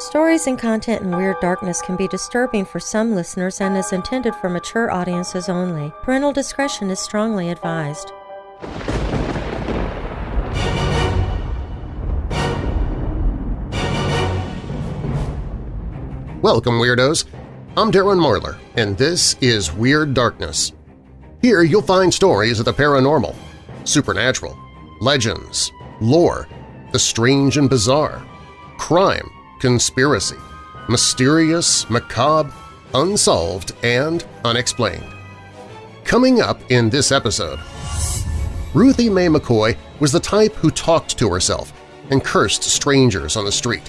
Stories and content in Weird Darkness can be disturbing for some listeners and is intended for mature audiences only. Parental discretion is strongly advised. Welcome, Weirdos! I'm Darren Marlar, and this is Weird Darkness. Here you'll find stories of the paranormal, supernatural, legends, lore, the strange and bizarre, crime, conspiracy, mysterious, macabre, unsolved, and unexplained. Coming up in this episode, Ruthie Mae McCoy was the type who talked to herself and cursed strangers on the street.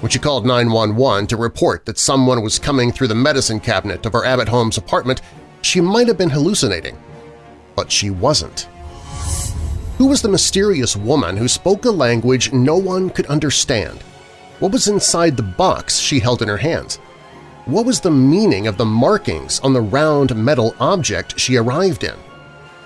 When she called 911 to report that someone was coming through the medicine cabinet of her Abbott Homes apartment, she might have been hallucinating. But she wasn't. Who was the mysterious woman who spoke a language no one could understand? What was inside the box she held in her hands? What was the meaning of the markings on the round metal object she arrived in?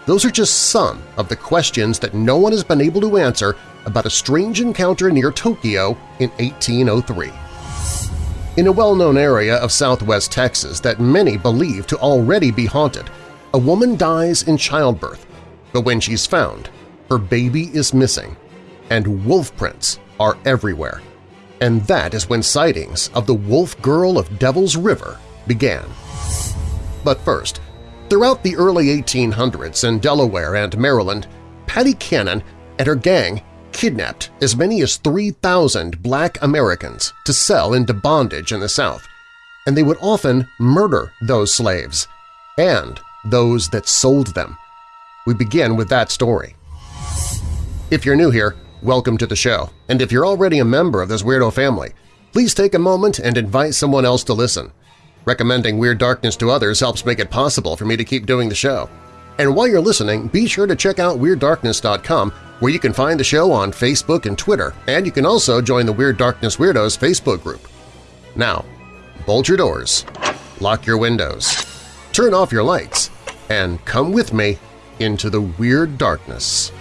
Those are just some of the questions that no one has been able to answer about a strange encounter near Tokyo in 1803. In a well-known area of southwest Texas that many believe to already be haunted, a woman dies in childbirth, but when she's found, her baby is missing, and wolf prints are everywhere. And that is when sightings of the Wolf Girl of Devil's River began. But first, throughout the early 1800s in Delaware and Maryland, Patty Cannon and her gang kidnapped as many as 3,000 black Americans to sell into bondage in the South, and they would often murder those slaves and those that sold them. We begin with that story. If you're new here, welcome to the show, and if you're already a member of this weirdo family, please take a moment and invite someone else to listen. Recommending Weird Darkness to others helps make it possible for me to keep doing the show. And while you're listening, be sure to check out WeirdDarkness.com where you can find the show on Facebook and Twitter, and you can also join the Weird Darkness Weirdos Facebook group. Now, bolt your doors, lock your windows, turn off your lights, and come with me into the Weird Darkness.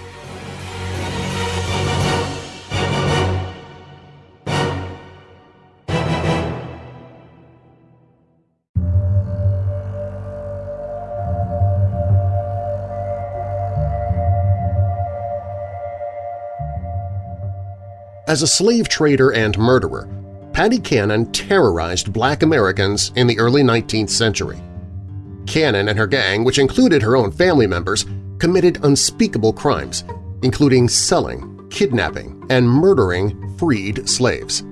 As a slave trader and murderer, Patty Cannon terrorized black Americans in the early 19th century. Cannon and her gang, which included her own family members, committed unspeakable crimes, including selling, kidnapping, and murdering freed slaves.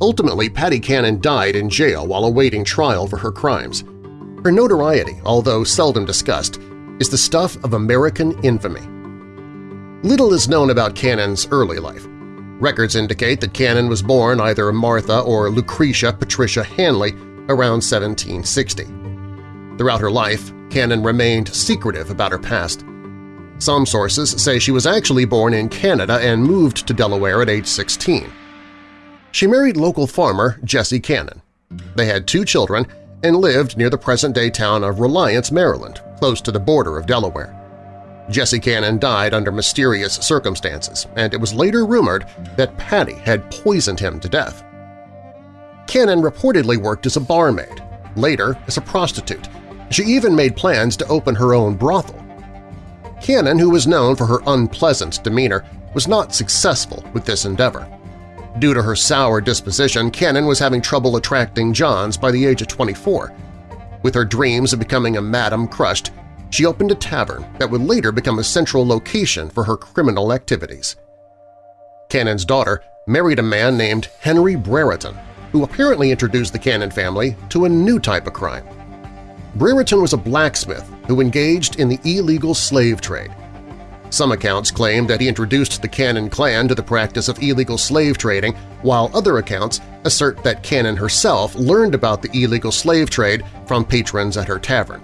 Ultimately, Patty Cannon died in jail while awaiting trial for her crimes. Her notoriety, although seldom discussed, is the stuff of American infamy. Little is known about Cannon's early life. Records indicate that Cannon was born either Martha or Lucretia Patricia Hanley around 1760. Throughout her life, Cannon remained secretive about her past. Some sources say she was actually born in Canada and moved to Delaware at age 16. She married local farmer Jesse Cannon. They had two children and lived near the present-day town of Reliance, Maryland, close to the border of Delaware. Jesse Cannon died under mysterious circumstances, and it was later rumored that Patty had poisoned him to death. Cannon reportedly worked as a barmaid, later as a prostitute. She even made plans to open her own brothel. Cannon, who was known for her unpleasant demeanor, was not successful with this endeavor. Due to her sour disposition, Cannon was having trouble attracting Johns by the age of 24. With her dreams of becoming a madam crushed, she opened a tavern that would later become a central location for her criminal activities. Cannon's daughter married a man named Henry Brereton, who apparently introduced the Cannon family to a new type of crime. Brereton was a blacksmith who engaged in the illegal slave trade. Some accounts claim that he introduced the Cannon clan to the practice of illegal slave trading, while other accounts assert that Cannon herself learned about the illegal slave trade from patrons at her tavern.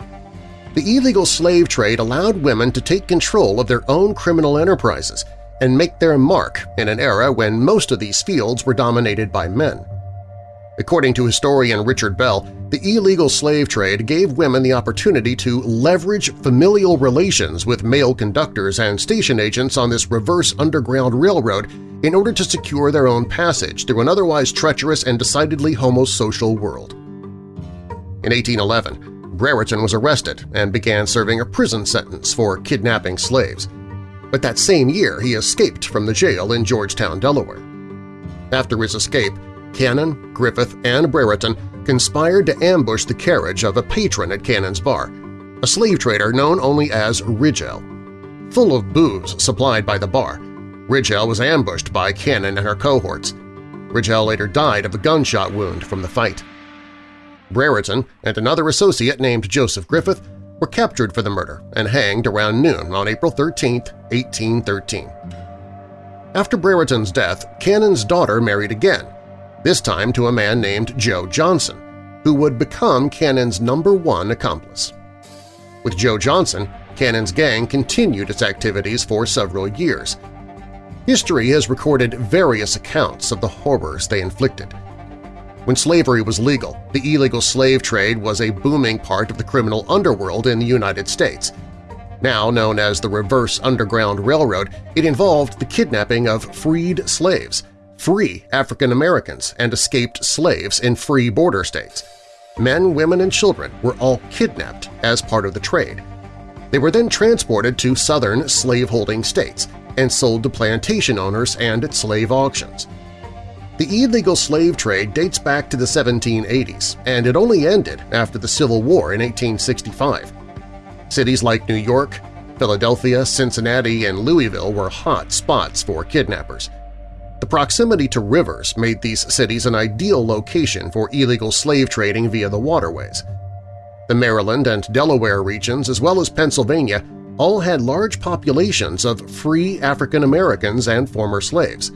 The illegal slave trade allowed women to take control of their own criminal enterprises and make their mark in an era when most of these fields were dominated by men. According to historian Richard Bell, the illegal slave trade gave women the opportunity to leverage familial relations with male conductors and station agents on this reverse underground railroad in order to secure their own passage through an otherwise treacherous and decidedly homosocial world. In 1811, Brereton was arrested and began serving a prison sentence for kidnapping slaves, but that same year he escaped from the jail in Georgetown, Delaware. After his escape, Cannon, Griffith, and Brereton conspired to ambush the carriage of a patron at Cannon's bar, a slave trader known only as Ridgell. Full of booze supplied by the bar, Ridgell was ambushed by Cannon and her cohorts. Ridgell later died of a gunshot wound from the fight. Brereton and another associate named Joseph Griffith were captured for the murder and hanged around noon on April 13, 1813. After Brereton's death, Cannon's daughter married again, this time to a man named Joe Johnson, who would become Cannon's number one accomplice. With Joe Johnson, Cannon's gang continued its activities for several years. History has recorded various accounts of the horrors they inflicted. When slavery was legal, the illegal slave trade was a booming part of the criminal underworld in the United States. Now known as the Reverse Underground Railroad, it involved the kidnapping of freed slaves, free African Americans and escaped slaves in free border states. Men, women, and children were all kidnapped as part of the trade. They were then transported to southern slaveholding states and sold to plantation owners and at slave auctions. The illegal slave trade dates back to the 1780s, and it only ended after the Civil War in 1865. Cities like New York, Philadelphia, Cincinnati, and Louisville were hot spots for kidnappers. The proximity to rivers made these cities an ideal location for illegal slave trading via the waterways. The Maryland and Delaware regions, as well as Pennsylvania, all had large populations of free African Americans and former slaves.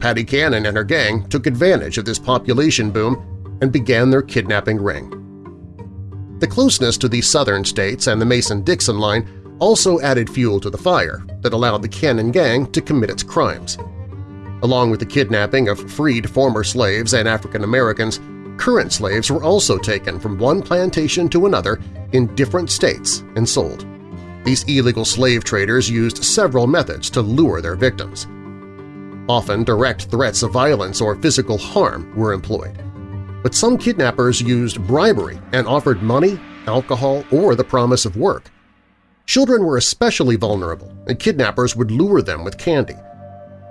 Patty Cannon and her gang took advantage of this population boom and began their kidnapping ring. The closeness to the southern states and the Mason-Dixon line also added fuel to the fire that allowed the Cannon gang to commit its crimes. Along with the kidnapping of freed former slaves and African Americans, current slaves were also taken from one plantation to another in different states and sold. These illegal slave traders used several methods to lure their victims. Often direct threats of violence or physical harm were employed. But some kidnappers used bribery and offered money, alcohol, or the promise of work. Children were especially vulnerable, and kidnappers would lure them with candy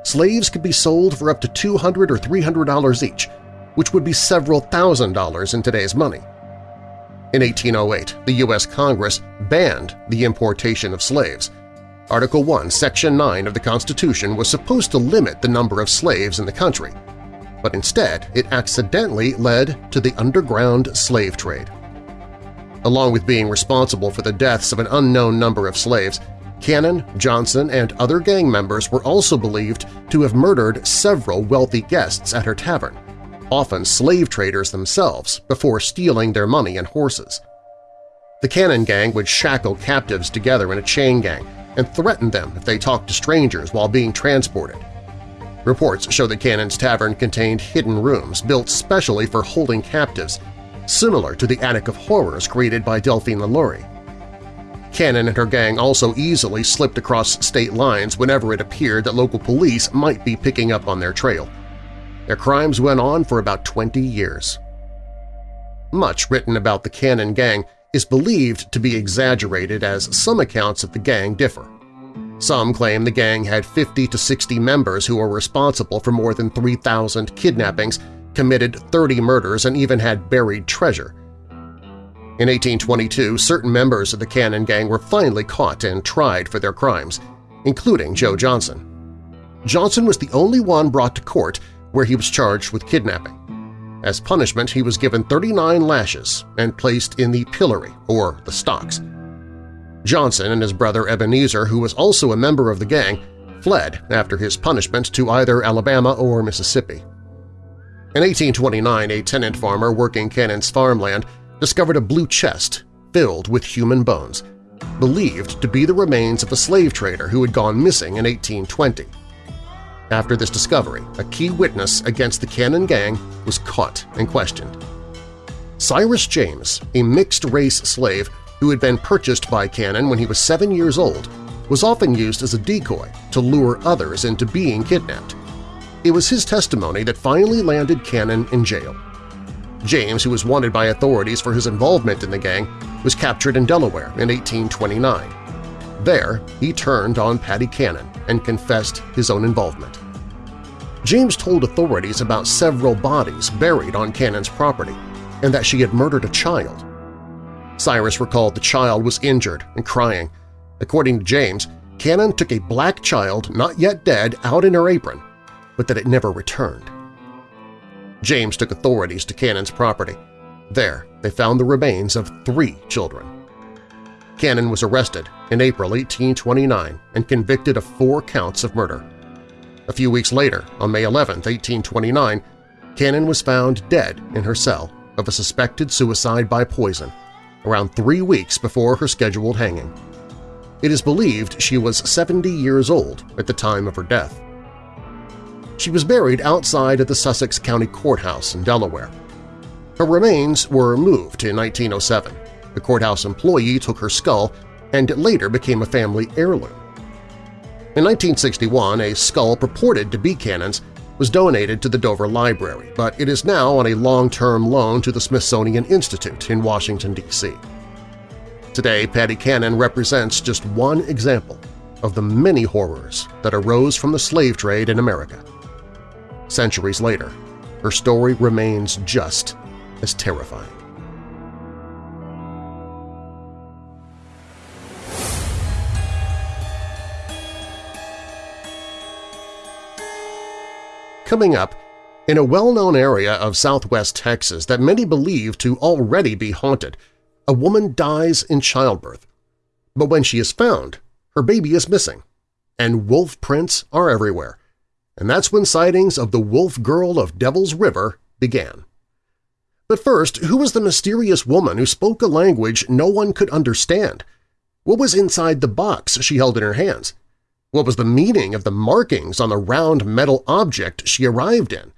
slaves could be sold for up to 200 or $300 each, which would be several thousand dollars in today's money. In 1808, the U.S. Congress banned the importation of slaves. Article 1, Section 9 of the Constitution was supposed to limit the number of slaves in the country, but instead it accidentally led to the underground slave trade. Along with being responsible for the deaths of an unknown number of slaves, Cannon, Johnson, and other gang members were also believed to have murdered several wealthy guests at her tavern, often slave traders themselves, before stealing their money and horses. The Cannon gang would shackle captives together in a chain gang and threatened them if they talked to strangers while being transported. Reports show that Cannon's Tavern contained hidden rooms built specially for holding captives, similar to the Attic of Horrors created by Delphine LaLaurie. Cannon and her gang also easily slipped across state lines whenever it appeared that local police might be picking up on their trail. Their crimes went on for about 20 years. Much written about the Cannon gang is believed to be exaggerated as some accounts of the gang differ. Some claim the gang had 50 to 60 members who were responsible for more than 3,000 kidnappings, committed 30 murders, and even had buried treasure – in 1822, certain members of the Cannon Gang were finally caught and tried for their crimes, including Joe Johnson. Johnson was the only one brought to court where he was charged with kidnapping. As punishment, he was given 39 lashes and placed in the pillory, or the stocks. Johnson and his brother Ebenezer, who was also a member of the gang, fled after his punishment to either Alabama or Mississippi. In 1829, a tenant farmer working Cannon's farmland discovered a blue chest filled with human bones, believed to be the remains of a slave trader who had gone missing in 1820. After this discovery, a key witness against the Cannon Gang was caught and questioned. Cyrus James, a mixed-race slave who had been purchased by Cannon when he was seven years old, was often used as a decoy to lure others into being kidnapped. It was his testimony that finally landed Cannon in jail. James, who was wanted by authorities for his involvement in the gang, was captured in Delaware in 1829. There, he turned on Patty Cannon and confessed his own involvement. James told authorities about several bodies buried on Cannon's property and that she had murdered a child. Cyrus recalled the child was injured and crying. According to James, Cannon took a black child, not yet dead, out in her apron, but that it never returned. James took authorities to Cannon's property. There, they found the remains of three children. Cannon was arrested in April 1829 and convicted of four counts of murder. A few weeks later, on May 11, 1829, Cannon was found dead in her cell of a suspected suicide by poison, around three weeks before her scheduled hanging. It is believed she was 70 years old at the time of her death. She was buried outside of the Sussex County Courthouse in Delaware. Her remains were moved in 1907. The courthouse employee took her skull and it later became a family heirloom. In 1961, a skull purported to be Cannon's was donated to the Dover Library, but it is now on a long-term loan to the Smithsonian Institute in Washington, D.C. Today, Patty Cannon represents just one example of the many horrors that arose from the slave trade in America. Centuries later, her story remains just as terrifying. Coming up, in a well-known area of southwest Texas that many believe to already be haunted, a woman dies in childbirth. But when she is found, her baby is missing, and wolf prints are everywhere. And that's when sightings of the wolf girl of Devil's River began. But first, who was the mysterious woman who spoke a language no one could understand? What was inside the box she held in her hands? What was the meaning of the markings on the round metal object she arrived in?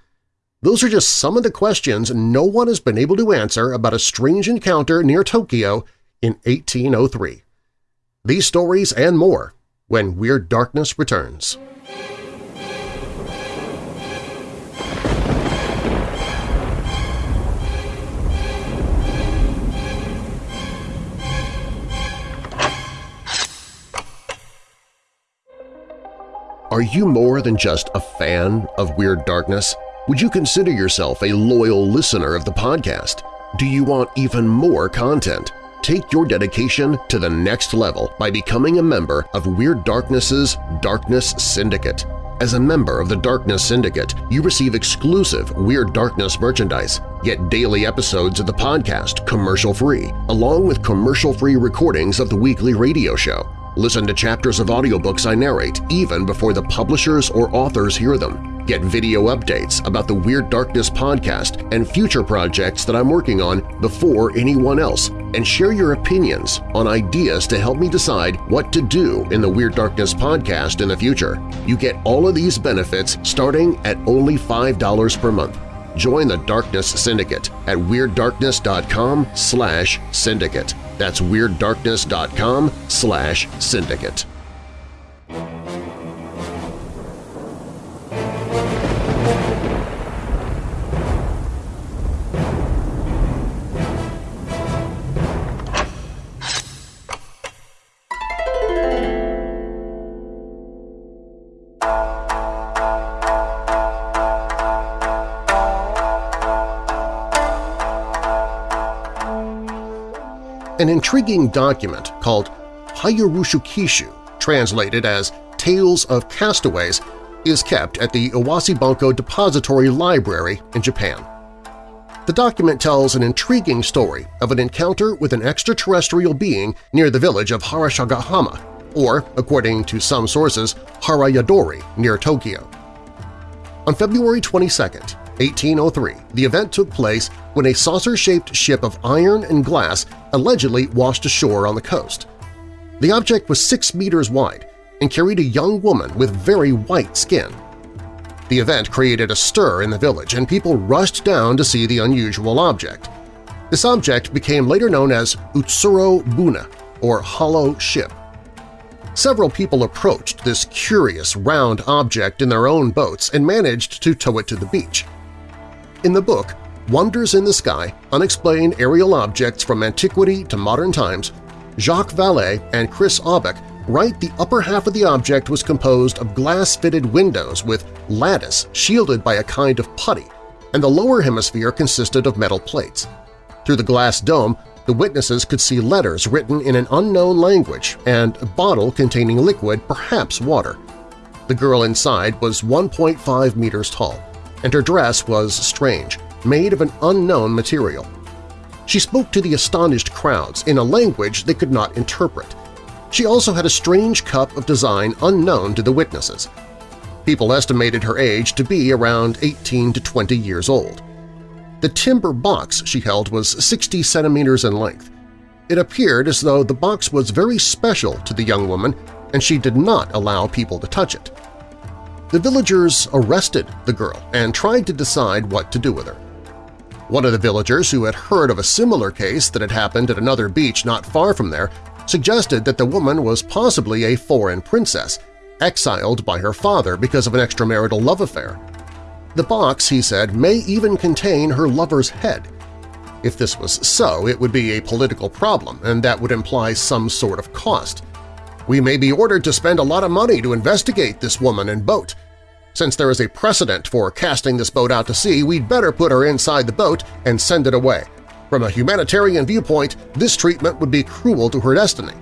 Those are just some of the questions no one has been able to answer about a strange encounter near Tokyo in 1803. These stories and more when Weird Darkness returns. Are you more than just a fan of Weird Darkness? Would you consider yourself a loyal listener of the podcast? Do you want even more content? Take your dedication to the next level by becoming a member of Weird Darkness's Darkness Syndicate. As a member of the Darkness Syndicate, you receive exclusive Weird Darkness merchandise, get daily episodes of the podcast commercial-free, along with commercial-free recordings of the weekly radio show. Listen to chapters of audiobooks I narrate even before the publishers or authors hear them. Get video updates about the Weird Darkness podcast and future projects that I'm working on before anyone else, and share your opinions on ideas to help me decide what to do in the Weird Darkness podcast in the future. You get all of these benefits starting at only $5 per month. Join the Darkness Syndicate at WeirdDarkness.com slash syndicate. That's WeirdDarkness.com slash syndicate. An intriguing document called Hayabushukishu, translated as Tales of Castaways, is kept at the Iwase Bunko Depository Library in Japan. The document tells an intriguing story of an encounter with an extraterrestrial being near the village of Harashigahama, or, according to some sources, Harayadori near Tokyo. On February 22, 1803, the event took place when a saucer-shaped ship of iron and glass allegedly washed ashore on the coast. The object was six meters wide and carried a young woman with very white skin. The event created a stir in the village and people rushed down to see the unusual object. This object became later known as Utsuro Bune, or Hollow Ship. Several people approached this curious round object in their own boats and managed to tow it to the beach. In the book, Wonders in the Sky, Unexplained Aerial Objects from Antiquity to Modern Times, Jacques Vallée and Chris Aubeck write the upper half of the object was composed of glass-fitted windows with lattice shielded by a kind of putty, and the lower hemisphere consisted of metal plates. Through the glass dome, the witnesses could see letters written in an unknown language and a bottle containing liquid, perhaps water. The girl inside was 1.5 meters tall, and her dress was strange, made of an unknown material. She spoke to the astonished crowds in a language they could not interpret. She also had a strange cup of design unknown to the witnesses. People estimated her age to be around 18 to 20 years old. The timber box she held was 60 centimeters in length. It appeared as though the box was very special to the young woman and she did not allow people to touch it. The villagers arrested the girl and tried to decide what to do with her. One of the villagers who had heard of a similar case that had happened at another beach not far from there suggested that the woman was possibly a foreign princess, exiled by her father because of an extramarital love affair. The box, he said, may even contain her lover's head. If this was so, it would be a political problem, and that would imply some sort of cost. We may be ordered to spend a lot of money to investigate this woman and boat, since there is a precedent for casting this boat out to sea, we'd better put her inside the boat and send it away. From a humanitarian viewpoint, this treatment would be cruel to her destiny.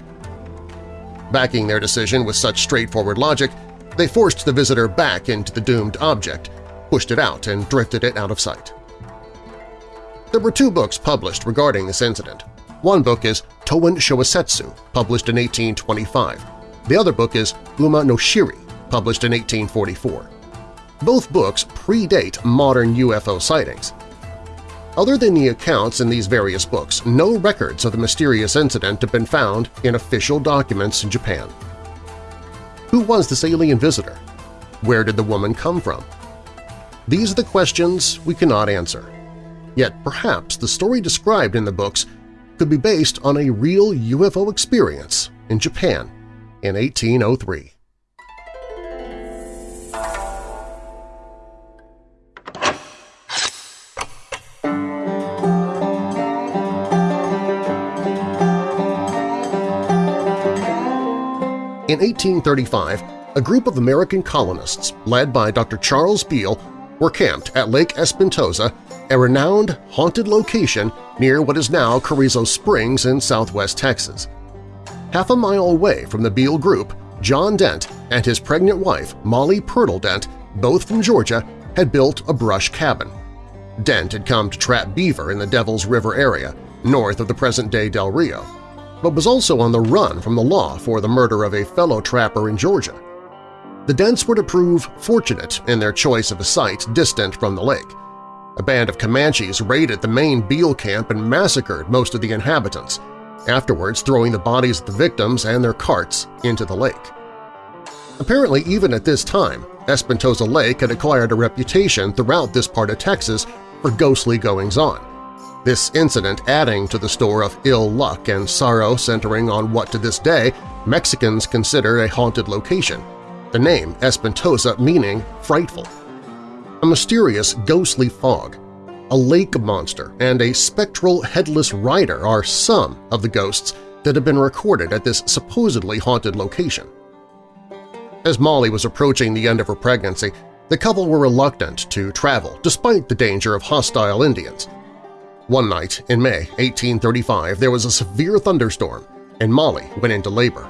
Backing their decision with such straightforward logic, they forced the visitor back into the doomed object, pushed it out, and drifted it out of sight. There were two books published regarding this incident. One book is Toen Shosetsu, published in 1825. The other book is Ume no Chiri, published in 1844. Both books predate modern UFO sightings. Other than the accounts in these various books, no records of the mysterious incident have been found in official documents in Japan. Who was this alien visitor? Where did the woman come from? These are the questions we cannot answer. Yet perhaps the story described in the books could be based on a real UFO experience in Japan in 1803. In 1835, a group of American colonists led by Dr. Charles Beal were camped at Lake Espantosa, a renowned haunted location near what is now Carrizo Springs in southwest Texas. Half a mile away from the Beal group, John Dent and his pregnant wife, Molly Purtle Dent, both from Georgia, had built a brush cabin. Dent had come to trap beaver in the Devil's River area, north of the present-day Del Rio but was also on the run from the law for the murder of a fellow trapper in Georgia. The Dents were to prove fortunate in their choice of a site distant from the lake. A band of Comanches raided the main Beal camp and massacred most of the inhabitants, afterwards throwing the bodies of the victims and their carts into the lake. Apparently, even at this time, Espantosa Lake had acquired a reputation throughout this part of Texas for ghostly goings-on this incident adding to the store of ill luck and sorrow centering on what to this day Mexicans consider a haunted location, the name Espantosa meaning frightful. A mysterious ghostly fog, a lake monster, and a spectral headless rider are some of the ghosts that have been recorded at this supposedly haunted location. As Molly was approaching the end of her pregnancy, the couple were reluctant to travel despite the danger of hostile Indians. One night in May 1835 there was a severe thunderstorm, and Molly went into labor.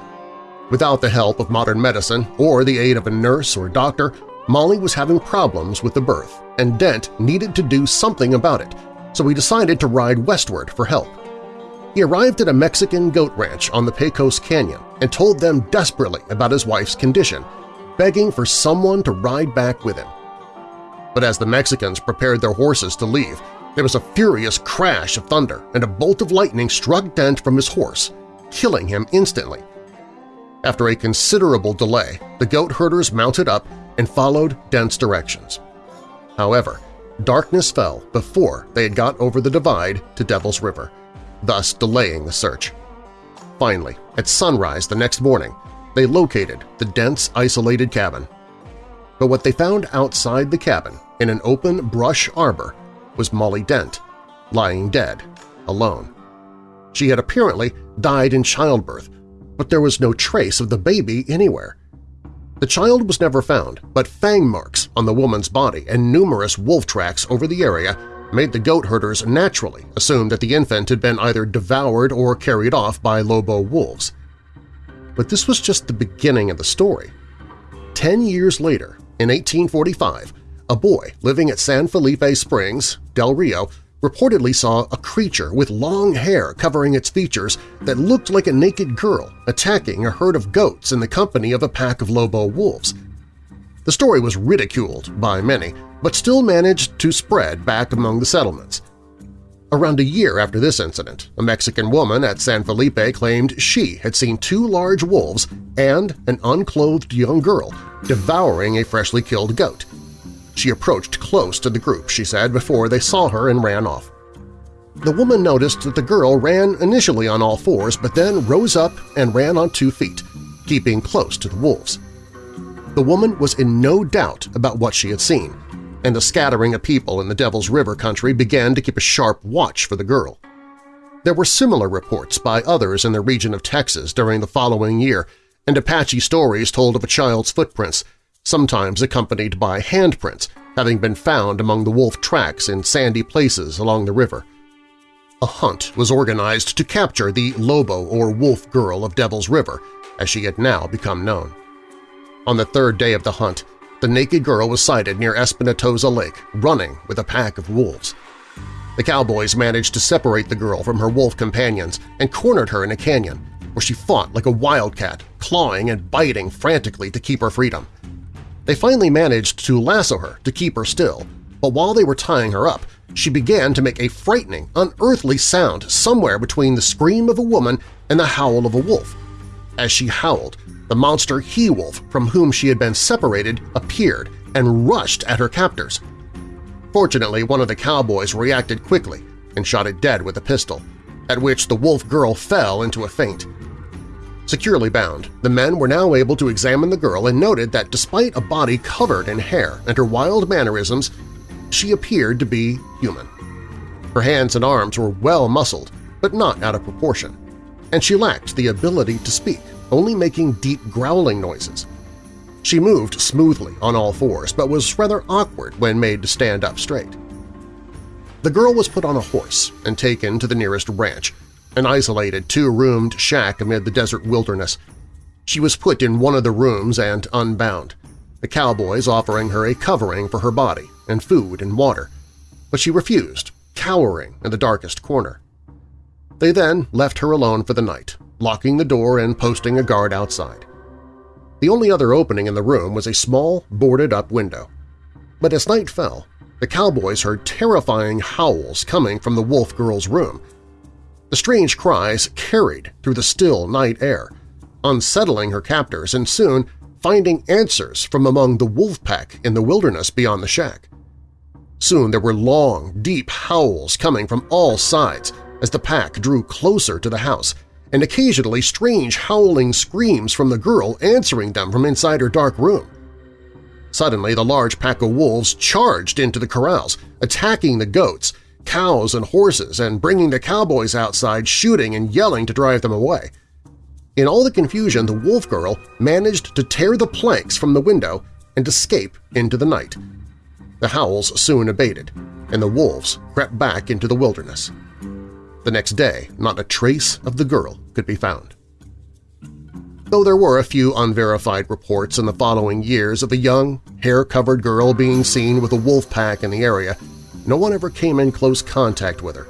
Without the help of modern medicine or the aid of a nurse or doctor, Molly was having problems with the birth, and Dent needed to do something about it, so he decided to ride westward for help. He arrived at a Mexican goat ranch on the Pecos Canyon and told them desperately about his wife's condition, begging for someone to ride back with him. But as the Mexicans prepared their horses to leave, there was a furious crash of thunder, and a bolt of lightning struck Dent from his horse, killing him instantly. After a considerable delay, the goat herders mounted up and followed Dent's directions. However, darkness fell before they had got over the divide to Devil's River, thus delaying the search. Finally, at sunrise the next morning, they located the Dents', isolated cabin. But what they found outside the cabin, in an open brush arbor, was Molly Dent, lying dead, alone. She had apparently died in childbirth, but there was no trace of the baby anywhere. The child was never found, but fang marks on the woman's body and numerous wolf tracks over the area made the goat herders naturally assume that the infant had been either devoured or carried off by Lobo wolves. But this was just the beginning of the story. Ten years later, in 1845, a boy living at San Felipe Springs, Del Rio, reportedly saw a creature with long hair covering its features that looked like a naked girl attacking a herd of goats in the company of a pack of Lobo wolves. The story was ridiculed by many, but still managed to spread back among the settlements. Around a year after this incident, a Mexican woman at San Felipe claimed she had seen two large wolves and an unclothed young girl devouring a freshly killed goat. She approached close to the group, she said, before they saw her and ran off. The woman noticed that the girl ran initially on all fours but then rose up and ran on two feet, keeping close to the wolves. The woman was in no doubt about what she had seen, and the scattering of people in the Devil's River country began to keep a sharp watch for the girl. There were similar reports by others in the region of Texas during the following year, and Apache stories told of a child's footprints, sometimes accompanied by handprints having been found among the wolf tracks in sandy places along the river. A hunt was organized to capture the Lobo or Wolf Girl of Devil's River, as she had now become known. On the third day of the hunt, the naked girl was sighted near Espantosa Lake, running with a pack of wolves. The cowboys managed to separate the girl from her wolf companions and cornered her in a canyon, where she fought like a wildcat, clawing and biting frantically to keep her freedom. They finally managed to lasso her to keep her still, but while they were tying her up, she began to make a frightening, unearthly sound somewhere between the scream of a woman and the howl of a wolf. As she howled, the monster he-wolf from whom she had been separated appeared and rushed at her captors. Fortunately, one of the cowboys reacted quickly and shot it dead with a pistol, at which the wolf girl fell into a faint. Securely bound, the men were now able to examine the girl and noted that despite a body covered in hair and her wild mannerisms, she appeared to be human. Her hands and arms were well muscled, but not out of proportion, and she lacked the ability to speak, only making deep growling noises. She moved smoothly on all fours, but was rather awkward when made to stand up straight. The girl was put on a horse and taken to the nearest ranch, an isolated two-roomed shack amid the desert wilderness. She was put in one of the rooms and unbound, the cowboys offering her a covering for her body and food and water, but she refused, cowering in the darkest corner. They then left her alone for the night, locking the door and posting a guard outside. The only other opening in the room was a small, boarded-up window. But as night fell, the cowboys heard terrifying howls coming from the wolf girl's room, the strange cries carried through the still night air, unsettling her captors and soon finding answers from among the wolf pack in the wilderness beyond the shack. Soon there were long, deep howls coming from all sides as the pack drew closer to the house, and occasionally strange howling screams from the girl answering them from inside her dark room. Suddenly the large pack of wolves charged into the corrals, attacking the goats cows and horses and bringing the cowboys outside shooting and yelling to drive them away. In all the confusion, the wolf girl managed to tear the planks from the window and escape into the night. The howls soon abated, and the wolves crept back into the wilderness. The next day, not a trace of the girl could be found. Though there were a few unverified reports in the following years of a young, hair-covered girl being seen with a wolf pack in the area, no one ever came in close contact with her.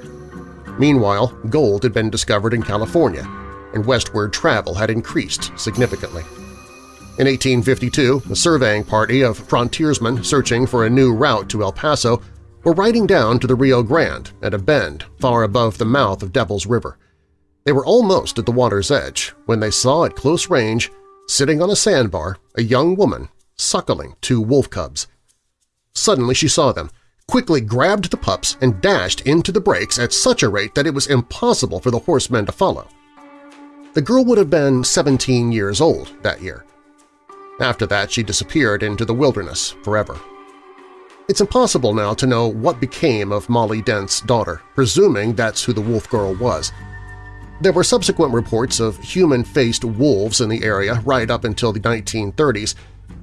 Meanwhile, gold had been discovered in California, and westward travel had increased significantly. In 1852, a surveying party of frontiersmen searching for a new route to El Paso were riding down to the Rio Grande at a bend far above the mouth of Devil's River. They were almost at the water's edge when they saw at close range, sitting on a sandbar, a young woman suckling two wolf cubs. Suddenly she saw them, quickly grabbed the pups and dashed into the brakes at such a rate that it was impossible for the horsemen to follow. The girl would have been 17 years old that year. After that, she disappeared into the wilderness forever. It's impossible now to know what became of Molly Dent's daughter, presuming that's who the wolf girl was. There were subsequent reports of human-faced wolves in the area right up until the 1930s,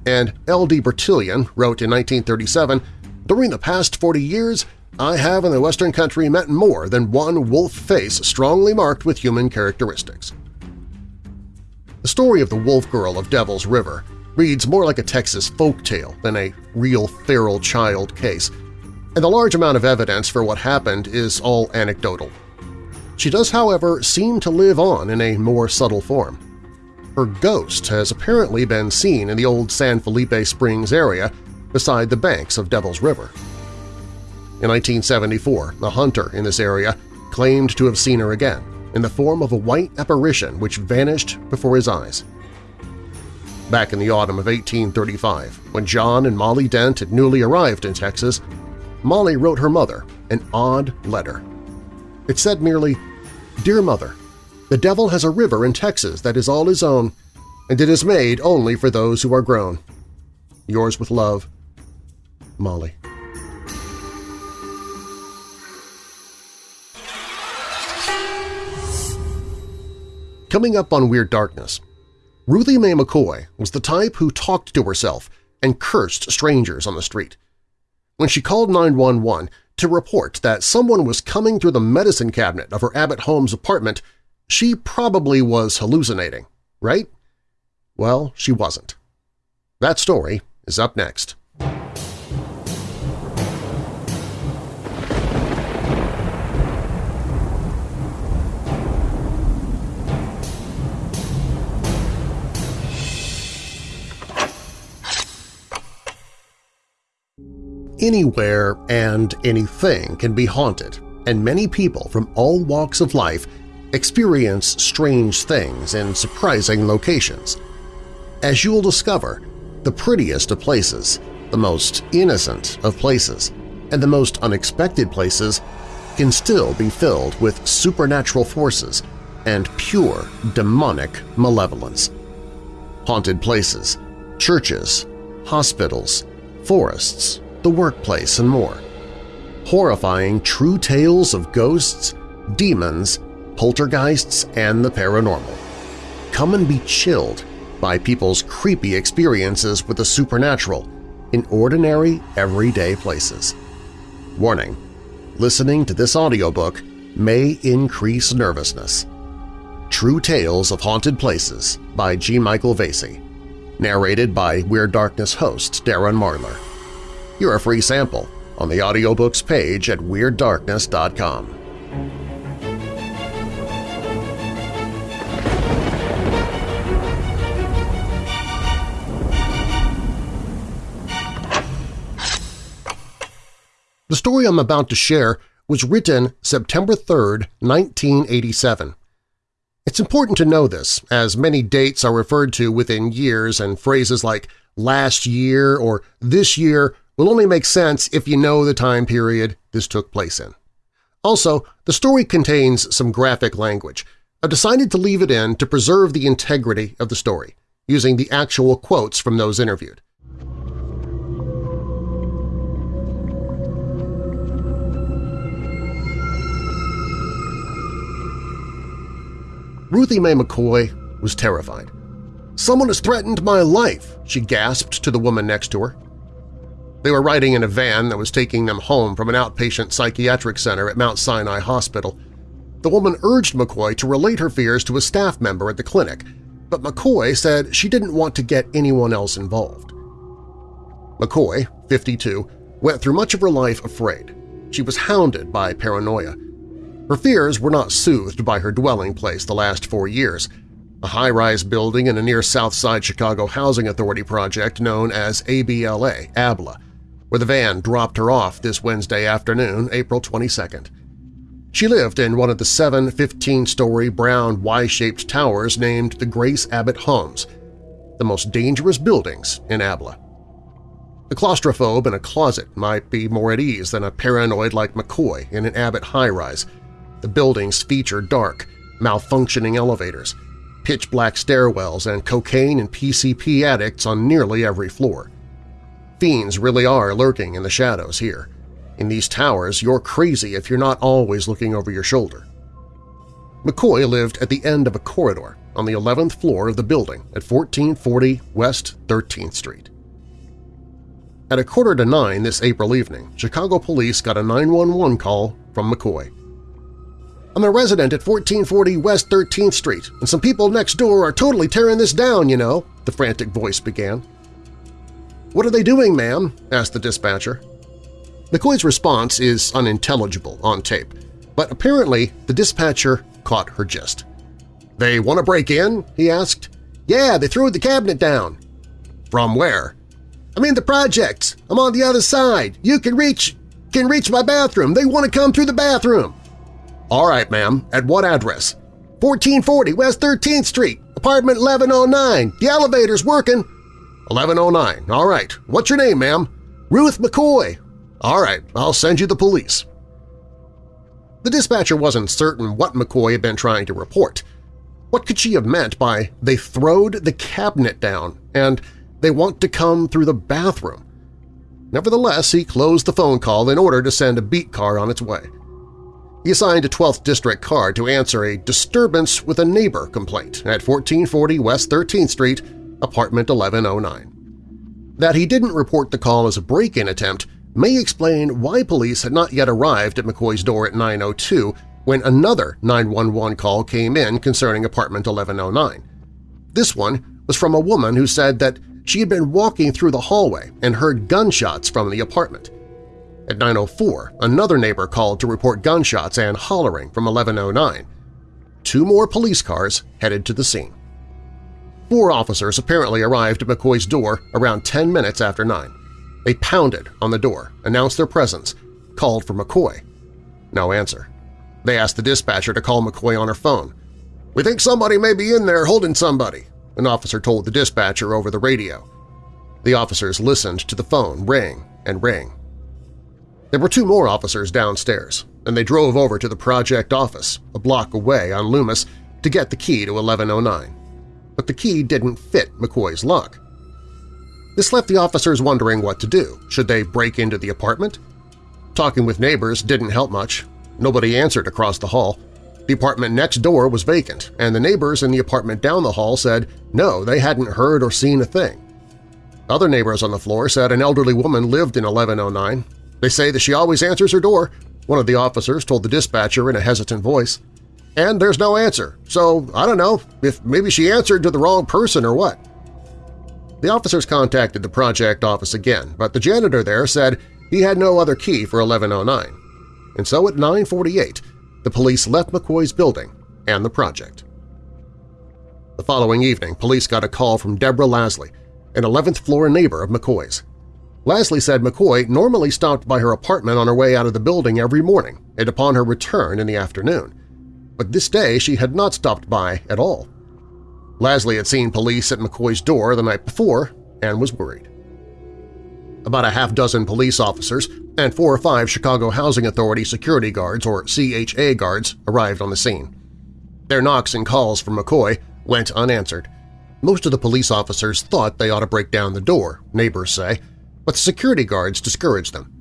and L.D. Bertillon wrote in 1937, During the past 40 years, I have in the Western country met more than one wolf face strongly marked with human characteristics. The story of the wolf girl of Devil's River reads more like a Texas folk tale than a real feral child case, and the large amount of evidence for what happened is all anecdotal. She does, however, seem to live on in a more subtle form. Her ghost has apparently been seen in the old San Felipe Springs area beside the banks of Devil's River. In 1974, a hunter in this area claimed to have seen her again, in the form of a white apparition which vanished before his eyes. Back in the autumn of 1835, when John and Molly Dent had newly arrived in Texas, Molly wrote her mother an odd letter. It said merely, Dear Mother, the devil has a river in Texas that is all his own, and it is made only for those who are grown. Yours with love, Molly. Coming up on Weird Darkness, Ruthie Mae McCoy was the type who talked to herself and cursed strangers on the street. When she called 911 to report that someone was coming through the medicine cabinet of her Abbott Homes apartment, she probably was hallucinating, right? Well, she wasn't. That story is up next. Anywhere and anything can be haunted, and many people from all walks of life experience strange things in surprising locations. As you'll discover, the prettiest of places, the most innocent of places, and the most unexpected places can still be filled with supernatural forces and pure demonic malevolence. Haunted places, churches, hospitals, forests, the workplace, and more. Horrifying true tales of ghosts, demons, poltergeists, and the paranormal. Come and be chilled by people's creepy experiences with the supernatural in ordinary, everyday places. Warning: Listening to this audiobook may increase nervousness. True Tales of Haunted Places by G. Michael Vasey. Narrated by Weird Darkness host Darren Marlar. You're a free sample on the audiobooks page at WeirdDarkness.com. The story I'm about to share was written September 3, 1987. It's important to know this, as many dates are referred to within years and phrases like last year or this year will only make sense if you know the time period this took place in. Also, the story contains some graphic language. I've decided to leave it in to preserve the integrity of the story, using the actual quotes from those interviewed. Ruthie Mae McCoy was terrified. "'Someone has threatened my life!' she gasped to the woman next to her. They were riding in a van that was taking them home from an outpatient psychiatric center at Mount Sinai Hospital. The woman urged McCoy to relate her fears to a staff member at the clinic, but McCoy said she didn't want to get anyone else involved. McCoy, 52, went through much of her life afraid. She was hounded by paranoia. Her fears were not soothed by her dwelling place the last four years, a high-rise building in a near South Side Chicago Housing Authority project known as ABLA, ABLA, where the van dropped her off this Wednesday afternoon, April 22nd. She lived in one of the seven 15-story brown Y-shaped towers named the Grace Abbott Homes, the most dangerous buildings in Abla. A claustrophobe in a closet might be more at ease than a paranoid like McCoy in an Abbott high-rise. The buildings feature dark, malfunctioning elevators, pitch-black stairwells and cocaine and PCP addicts on nearly every floor. Fiends really are lurking in the shadows here. In these towers, you're crazy if you're not always looking over your shoulder. McCoy lived at the end of a corridor on the 11th floor of the building at 1440 West 13th Street. At a quarter to nine this April evening, Chicago police got a 911 call from McCoy. I'm a resident at 1440 West 13th Street, and some people next door are totally tearing this down, you know, the frantic voice began. What are they doing, ma'am? asked the dispatcher. McCoy's response is unintelligible on tape, but apparently the dispatcher caught her gist. They want to break in? he asked. Yeah, they threw the cabinet down. From where? I'm in the projects. I'm on the other side. You can reach can reach my bathroom. They want to come through the bathroom. All right, ma'am. At what address? 1440 West 13th Street, apartment 1109. The elevator's working. 1109. All right. What's your name, ma'am? Ruth McCoy. All right. I'll send you the police. The dispatcher wasn't certain what McCoy had been trying to report. What could she have meant by they throwed the cabinet down and they want to come through the bathroom? Nevertheless, he closed the phone call in order to send a beat car on its way. He assigned a 12th District car to answer a disturbance with a neighbor complaint at 1440 West 13th Street, apartment 1109. That he didn't report the call as a break-in attempt may explain why police had not yet arrived at McCoy's door at 902 when another 911 call came in concerning apartment 1109. This one was from a woman who said that she had been walking through the hallway and heard gunshots from the apartment. At 9.04, another neighbor called to report gunshots and hollering from 1109. Two more police cars headed to the scene. Four officers apparently arrived at McCoy's door around 10 minutes after 9. They pounded on the door, announced their presence, called for McCoy. No answer. They asked the dispatcher to call McCoy on her phone. "'We think somebody may be in there holding somebody,' an officer told the dispatcher over the radio. The officers listened to the phone ring and ring. There were two more officers downstairs, and they drove over to the project office, a block away on Loomis, to get the key to 1109. But the key didn't fit McCoy's lock. This left the officers wondering what to do. Should they break into the apartment? Talking with neighbors didn't help much, Nobody answered across the hall. The apartment next door was vacant, and the neighbors in the apartment down the hall said no, they hadn't heard or seen a thing. Other neighbors on the floor said an elderly woman lived in 1109. They say that she always answers her door, one of the officers told the dispatcher in a hesitant voice. And there's no answer, so I don't know if maybe she answered to the wrong person or what. The officers contacted the project office again, but the janitor there said he had no other key for 1109 and so at 9.48 the police left McCoy's building and the project. The following evening, police got a call from Deborah Lasley, an 11th-floor neighbor of McCoy's. Lasley said McCoy normally stopped by her apartment on her way out of the building every morning and upon her return in the afternoon, but this day she had not stopped by at all. Lasley had seen police at McCoy's door the night before and was worried. About a half-dozen police officers and four or five Chicago Housing Authority security guards, or CHA guards, arrived on the scene. Their knocks and calls for McCoy went unanswered. Most of the police officers thought they ought to break down the door, neighbors say, but the security guards discouraged them.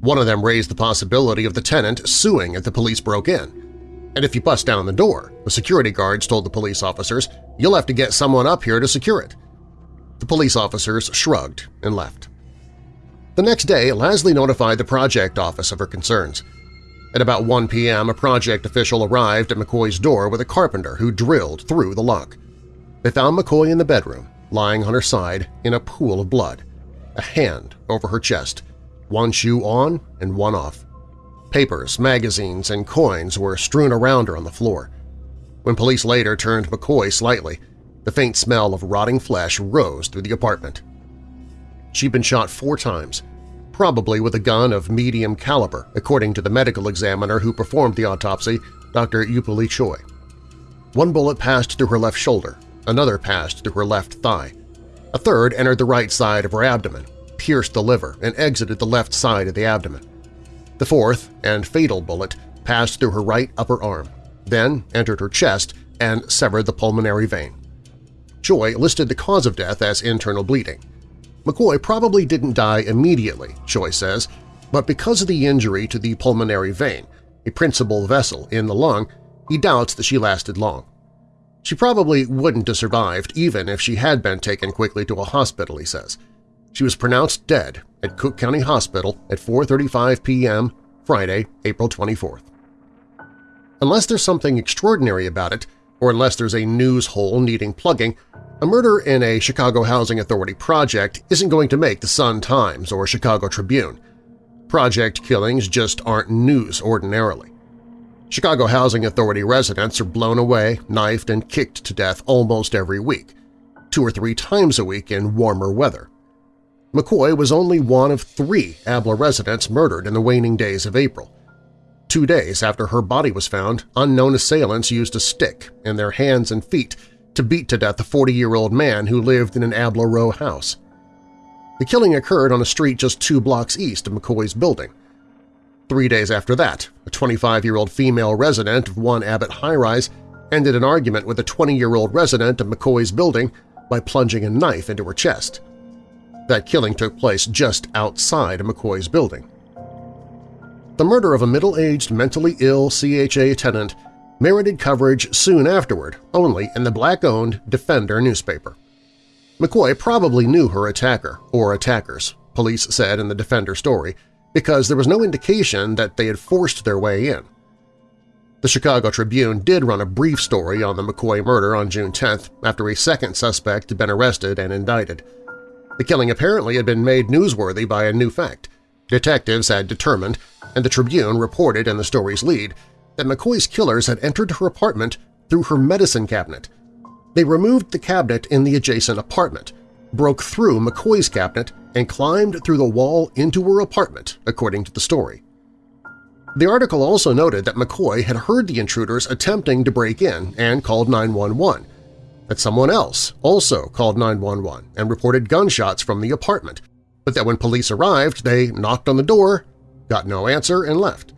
One of them raised the possibility of the tenant suing if the police broke in. And if you bust down the door, the security guards told the police officers, you'll have to get someone up here to secure it. The police officers shrugged and left. The next day, Lasley notified the project office of her concerns. At about 1 p.m., a project official arrived at McCoy's door with a carpenter who drilled through the lock. They found McCoy in the bedroom, lying on her side in a pool of blood, a hand over her chest, one shoe on and one off. Papers, magazines, and coins were strewn around her on the floor. When police later turned McCoy slightly, the faint smell of rotting flesh rose through the apartment. She'd been shot four times, probably with a gun of medium caliber, according to the medical examiner who performed the autopsy, Dr. Eupil Choi. One bullet passed through her left shoulder, another passed through her left thigh. A third entered the right side of her abdomen, pierced the liver, and exited the left side of the abdomen. The fourth and fatal bullet passed through her right upper arm, then entered her chest and severed the pulmonary vein. Choi listed the cause of death as internal bleeding. McCoy probably didn't die immediately, Choi says, but because of the injury to the pulmonary vein, a principal vessel in the lung, he doubts that she lasted long. She probably wouldn't have survived even if she had been taken quickly to a hospital, he says. She was pronounced dead at Cook County Hospital at 4.35 p.m. Friday, April 24th. Unless there's something extraordinary about it, or unless there's a news hole needing plugging, a murder in a Chicago Housing Authority project isn't going to make the Sun-Times or Chicago Tribune. Project killings just aren't news ordinarily. Chicago Housing Authority residents are blown away, knifed, and kicked to death almost every week, two or three times a week in warmer weather. McCoy was only one of three Abla residents murdered in the waning days of April. Two days after her body was found, unknown assailants used a stick in their hands and feet to beat to death a 40-year-old man who lived in an Abla row house. The killing occurred on a street just two blocks east of McCoy's building. Three days after that, a 25-year-old female resident of one Abbott high-rise ended an argument with a 20-year-old resident of McCoy's building by plunging a knife into her chest. That killing took place just outside McCoy's building. The murder of a middle-aged, mentally ill CHA tenant merited coverage soon afterward only in the black-owned Defender newspaper. McCoy probably knew her attacker, or attackers, police said in the Defender story, because there was no indication that they had forced their way in. The Chicago Tribune did run a brief story on the McCoy murder on June 10th after a second suspect had been arrested and indicted. The killing apparently had been made newsworthy by a new fact. Detectives had determined, and the Tribune reported in the story's lead, that McCoy's killers had entered her apartment through her medicine cabinet. They removed the cabinet in the adjacent apartment, broke through McCoy's cabinet, and climbed through the wall into her apartment, according to the story. The article also noted that McCoy had heard the intruders attempting to break in and called 911, that someone else also called 911 and reported gunshots from the apartment, but that when police arrived they knocked on the door, got no answer, and left.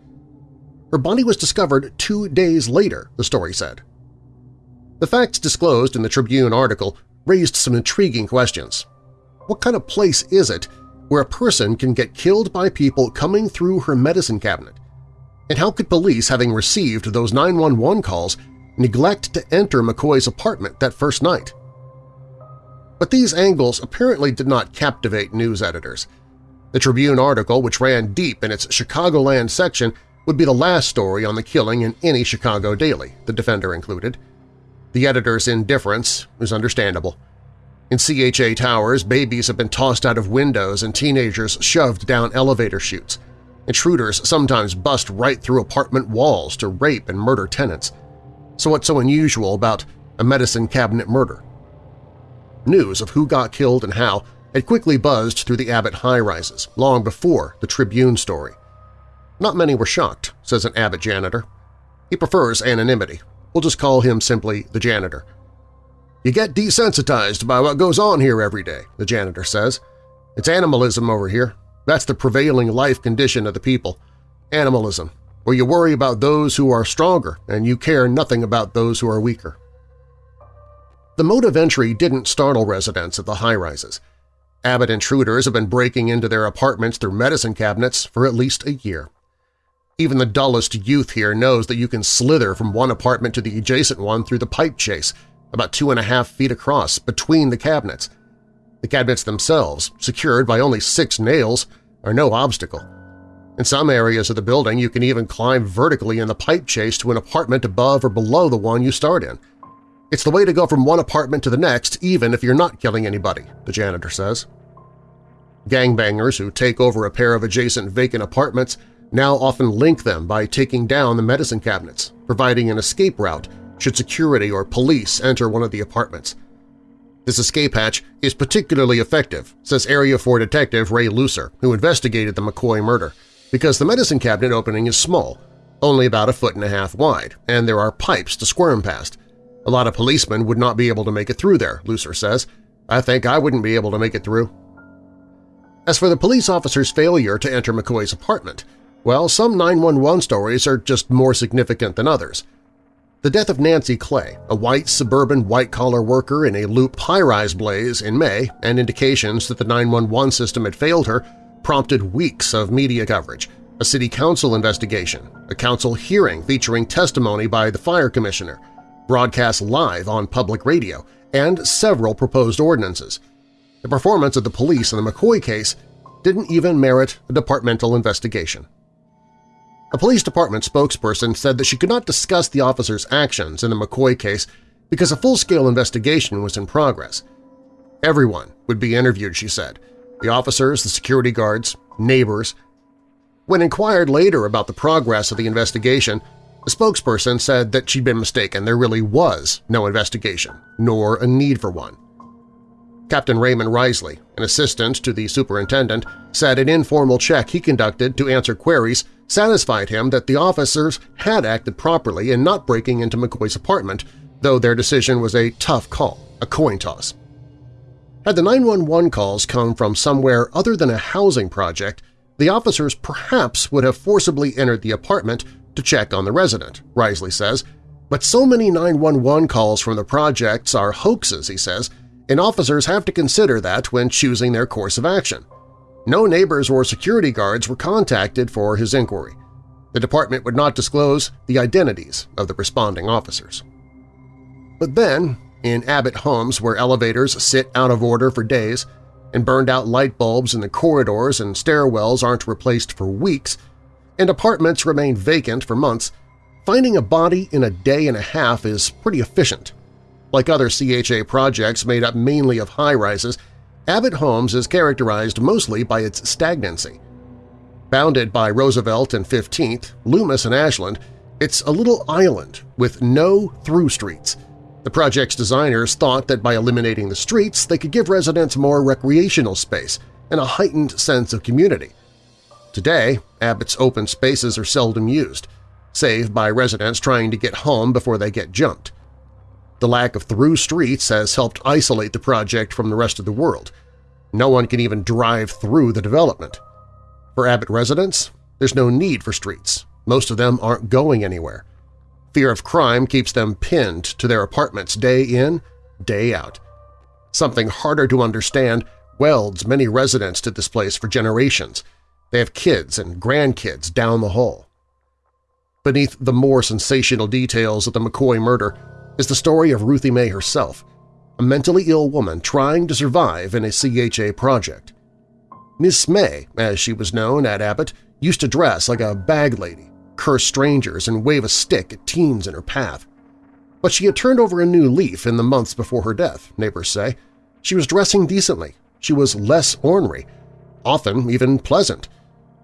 Her body was discovered two days later, the story said. The facts disclosed in the Tribune article raised some intriguing questions. What kind of place is it where a person can get killed by people coming through her medicine cabinet? And how could police, having received those 911 calls, neglect to enter McCoy's apartment that first night. But these angles apparently did not captivate news editors. The Tribune article, which ran deep in its Chicagoland section, would be the last story on the killing in any Chicago daily, the Defender included. The editor's indifference is understandable. In CHA towers, babies have been tossed out of windows and teenagers shoved down elevator chutes. Intruders sometimes bust right through apartment walls to rape and murder tenants so what's so unusual about a medicine cabinet murder? News of who got killed and how had quickly buzzed through the Abbott high-rises long before the Tribune story. Not many were shocked, says an Abbott janitor. He prefers anonymity. We'll just call him simply the janitor. You get desensitized by what goes on here every day, the janitor says. It's animalism over here. That's the prevailing life condition of the people. Animalism where you worry about those who are stronger and you care nothing about those who are weaker. The mode of entry didn't startle residents of the high-rises. Abbott intruders have been breaking into their apartments through medicine cabinets for at least a year. Even the dullest youth here knows that you can slither from one apartment to the adjacent one through the pipe chase, about two and a half feet across, between the cabinets. The cabinets themselves, secured by only six nails, are no obstacle. In some areas of the building, you can even climb vertically in the pipe chase to an apartment above or below the one you start in. It's the way to go from one apartment to the next even if you're not killing anybody, the janitor says. Gangbangers who take over a pair of adjacent vacant apartments now often link them by taking down the medicine cabinets, providing an escape route should security or police enter one of the apartments. This escape hatch is particularly effective, says Area 4 Detective Ray Lucer, who investigated the McCoy murder because the medicine cabinet opening is small, only about a foot and a half wide, and there are pipes to squirm past. A lot of policemen would not be able to make it through there, Lucer says. I think I wouldn't be able to make it through. As for the police officer's failure to enter McCoy's apartment, well, some 911 stories are just more significant than others. The death of Nancy Clay, a white suburban white-collar worker in a loop high-rise blaze in May, and indications that the 911 system had failed her, prompted weeks of media coverage, a city council investigation, a council hearing featuring testimony by the fire commissioner, broadcast live on public radio, and several proposed ordinances. The performance of the police in the McCoy case didn't even merit a departmental investigation. A police department spokesperson said that she could not discuss the officer's actions in the McCoy case because a full-scale investigation was in progress. Everyone would be interviewed, she said. The officers, the security guards, neighbors. When inquired later about the progress of the investigation, the spokesperson said that she'd been mistaken. There really was no investigation, nor a need for one. Captain Raymond Risley, an assistant to the superintendent, said an informal check he conducted to answer queries satisfied him that the officers had acted properly in not breaking into McCoy's apartment, though their decision was a tough call, a coin toss. Had the 911 calls come from somewhere other than a housing project, the officers perhaps would have forcibly entered the apartment to check on the resident, Risley says, but so many 911 calls from the projects are hoaxes, he says, and officers have to consider that when choosing their course of action. No neighbors or security guards were contacted for his inquiry. The department would not disclose the identities of the responding officers. But then, in Abbott homes where elevators sit out of order for days and burned-out light bulbs in the corridors and stairwells aren't replaced for weeks, and apartments remain vacant for months, finding a body in a day and a half is pretty efficient. Like other CHA projects made up mainly of high-rises, Abbott Homes is characterized mostly by its stagnancy. Bounded by Roosevelt and 15th, Loomis and Ashland, it's a little island with no through streets. The project's designers thought that by eliminating the streets they could give residents more recreational space and a heightened sense of community. Today, Abbott's open spaces are seldom used, save by residents trying to get home before they get jumped. The lack of through streets has helped isolate the project from the rest of the world. No one can even drive through the development. For Abbott residents, there's no need for streets. Most of them aren't going anywhere. Fear of crime keeps them pinned to their apartments day in, day out. Something harder to understand welds many residents to this place for generations. They have kids and grandkids down the hall. Beneath the more sensational details of the McCoy murder is the story of Ruthie Mae herself, a mentally ill woman trying to survive in a CHA project. Miss May, as she was known at Abbott, used to dress like a bag lady, curse strangers, and wave a stick at teens in her path. But she had turned over a new leaf in the months before her death, neighbors say. She was dressing decently. She was less ornery, often even pleasant.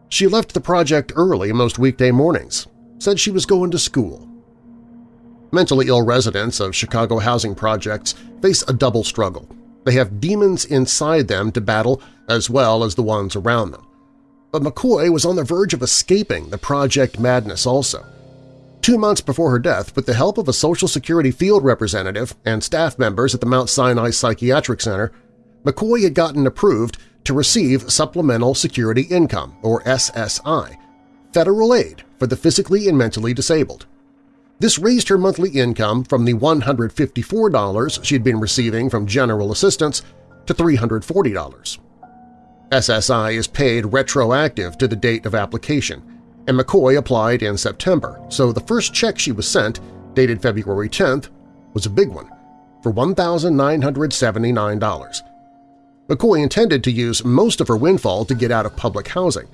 She left the project early most weekday mornings, said she was going to school, Mentally ill residents of Chicago housing projects face a double struggle. They have demons inside them to battle as well as the ones around them. But McCoy was on the verge of escaping the project madness also. Two months before her death, with the help of a Social Security field representative and staff members at the Mount Sinai Psychiatric Center, McCoy had gotten approved to receive Supplemental Security Income, or SSI, federal aid for the physically and mentally disabled. This raised her monthly income from the $154 she'd been receiving from general assistance to $340. SSI is paid retroactive to the date of application, and McCoy applied in September, so the first check she was sent, dated February 10th, was a big one, for $1,979. McCoy intended to use most of her windfall to get out of public housing,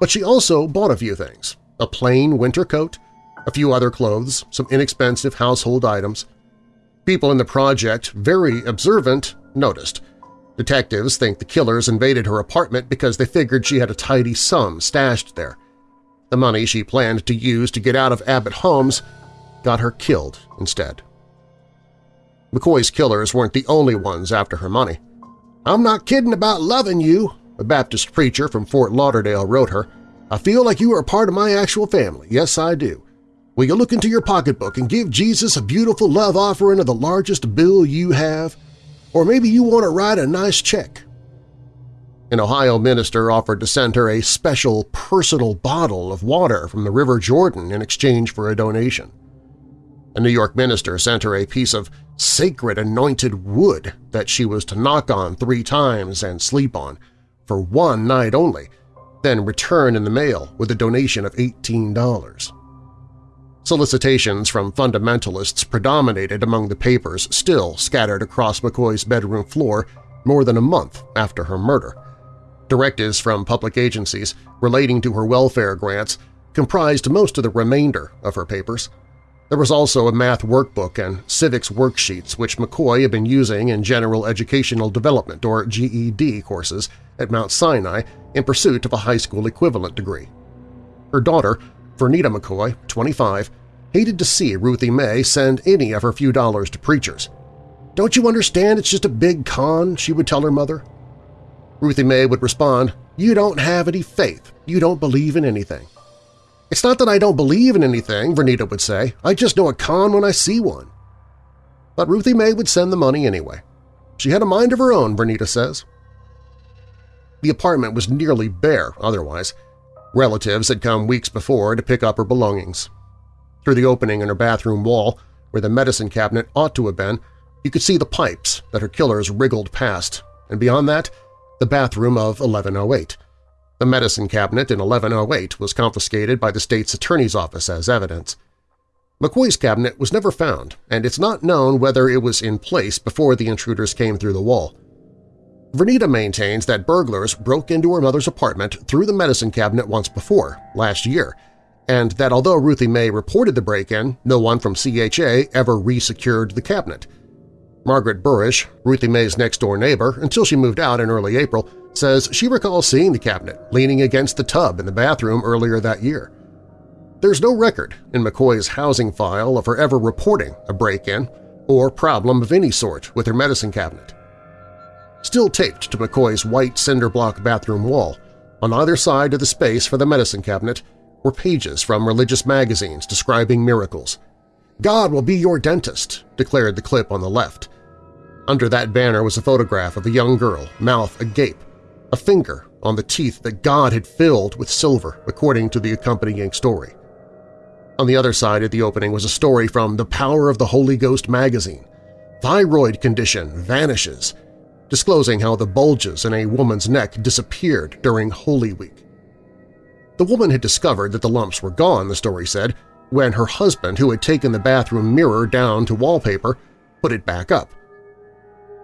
but she also bought a few things – a plain winter coat, a few other clothes, some inexpensive household items. People in the project, very observant, noticed. Detectives think the killers invaded her apartment because they figured she had a tidy sum stashed there. The money she planned to use to get out of Abbott Homes got her killed instead. McCoy's killers weren't the only ones after her money. I'm not kidding about loving you, a Baptist preacher from Fort Lauderdale wrote her. I feel like you are a part of my actual family. Yes, I do. Will you look into your pocketbook and give Jesus a beautiful love offering of the largest bill you have? Or maybe you want to write a nice check. An Ohio minister offered to send her a special personal bottle of water from the River Jordan in exchange for a donation. A New York minister sent her a piece of sacred anointed wood that she was to knock on three times and sleep on, for one night only, then return in the mail with a donation of $18. Solicitations from fundamentalists predominated among the papers still scattered across McCoy's bedroom floor more than a month after her murder. Directives from public agencies relating to her welfare grants comprised most of the remainder of her papers. There was also a math workbook and civics worksheets which McCoy had been using in General Educational Development or GED courses at Mount Sinai in pursuit of a high school equivalent degree. Her daughter, Vernita McCoy, 25, hated to see Ruthie Mae send any of her few dollars to preachers. "'Don't you understand it's just a big con?' she would tell her mother. Ruthie Mae would respond, "'You don't have any faith. You don't believe in anything.' It's not that I don't believe in anything, Vernita would say. I just know a con when I see one. But Ruthie Mae would send the money anyway. She had a mind of her own, Vernita says. The apartment was nearly bare otherwise. Relatives had come weeks before to pick up her belongings. Through the opening in her bathroom wall, where the medicine cabinet ought to have been, you could see the pipes that her killers wriggled past, and beyond that, the bathroom of 1108. The medicine cabinet in 1108 was confiscated by the state's attorney's office as evidence. McCoy's cabinet was never found, and it's not known whether it was in place before the intruders came through the wall. Vernita maintains that burglars broke into her mother's apartment through the medicine cabinet once before, last year, and that although Ruthie Mae reported the break-in, no one from CHA ever resecured the cabinet. Margaret Burish, Ruthie Mae's next-door neighbor until she moved out in early April, says she recalls seeing the cabinet leaning against the tub in the bathroom earlier that year. There's no record in McCoy's housing file of her ever reporting a break-in or problem of any sort with her medicine cabinet. Still taped to McCoy's white cinder block bathroom wall, on either side of the space for the medicine cabinet, were pages from religious magazines describing miracles. God will be your dentist, declared the clip on the left. Under that banner was a photograph of a young girl, mouth agape, a finger on the teeth that God had filled with silver, according to the accompanying story. On the other side of the opening was a story from The Power of the Holy Ghost magazine. Thyroid condition vanishes, disclosing how the bulges in a woman's neck disappeared during Holy Week. The woman had discovered that the lumps were gone, the story said, when her husband, who had taken the bathroom mirror down to wallpaper, put it back up.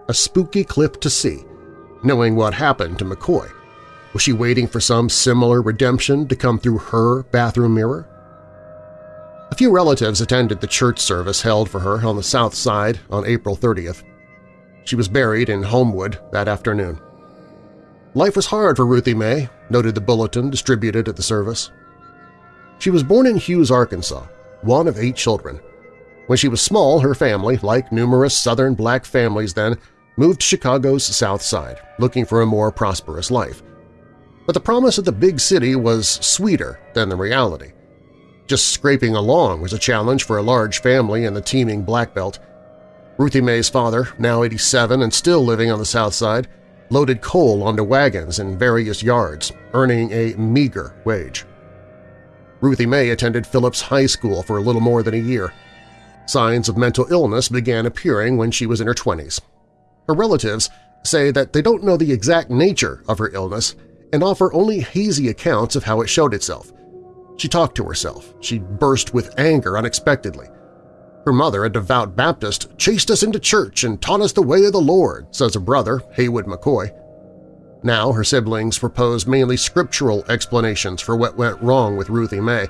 A spooky clip to see, knowing what happened to McCoy. Was she waiting for some similar redemption to come through her bathroom mirror? A few relatives attended the church service held for her on the south side on April 30th. She was buried in Homewood that afternoon. Life was hard for Ruthie Mae, noted the bulletin distributed at the service. She was born in Hughes, Arkansas, one of eight children. When she was small, her family, like numerous southern black families then, moved to Chicago's South Side, looking for a more prosperous life. But the promise of the big city was sweeter than the reality. Just scraping along was a challenge for a large family in the teeming Black Belt. Ruthie Mae's father, now 87 and still living on the South Side, loaded coal onto wagons in various yards, earning a meager wage. Ruthie Mae attended Phillips High School for a little more than a year. Signs of mental illness began appearing when she was in her 20s. Her relatives say that they don't know the exact nature of her illness and offer only hazy accounts of how it showed itself. She talked to herself. She burst with anger unexpectedly. Her mother, a devout Baptist, chased us into church and taught us the way of the Lord, says her brother, Haywood McCoy. Now her siblings propose mainly scriptural explanations for what went wrong with Ruthie Mae.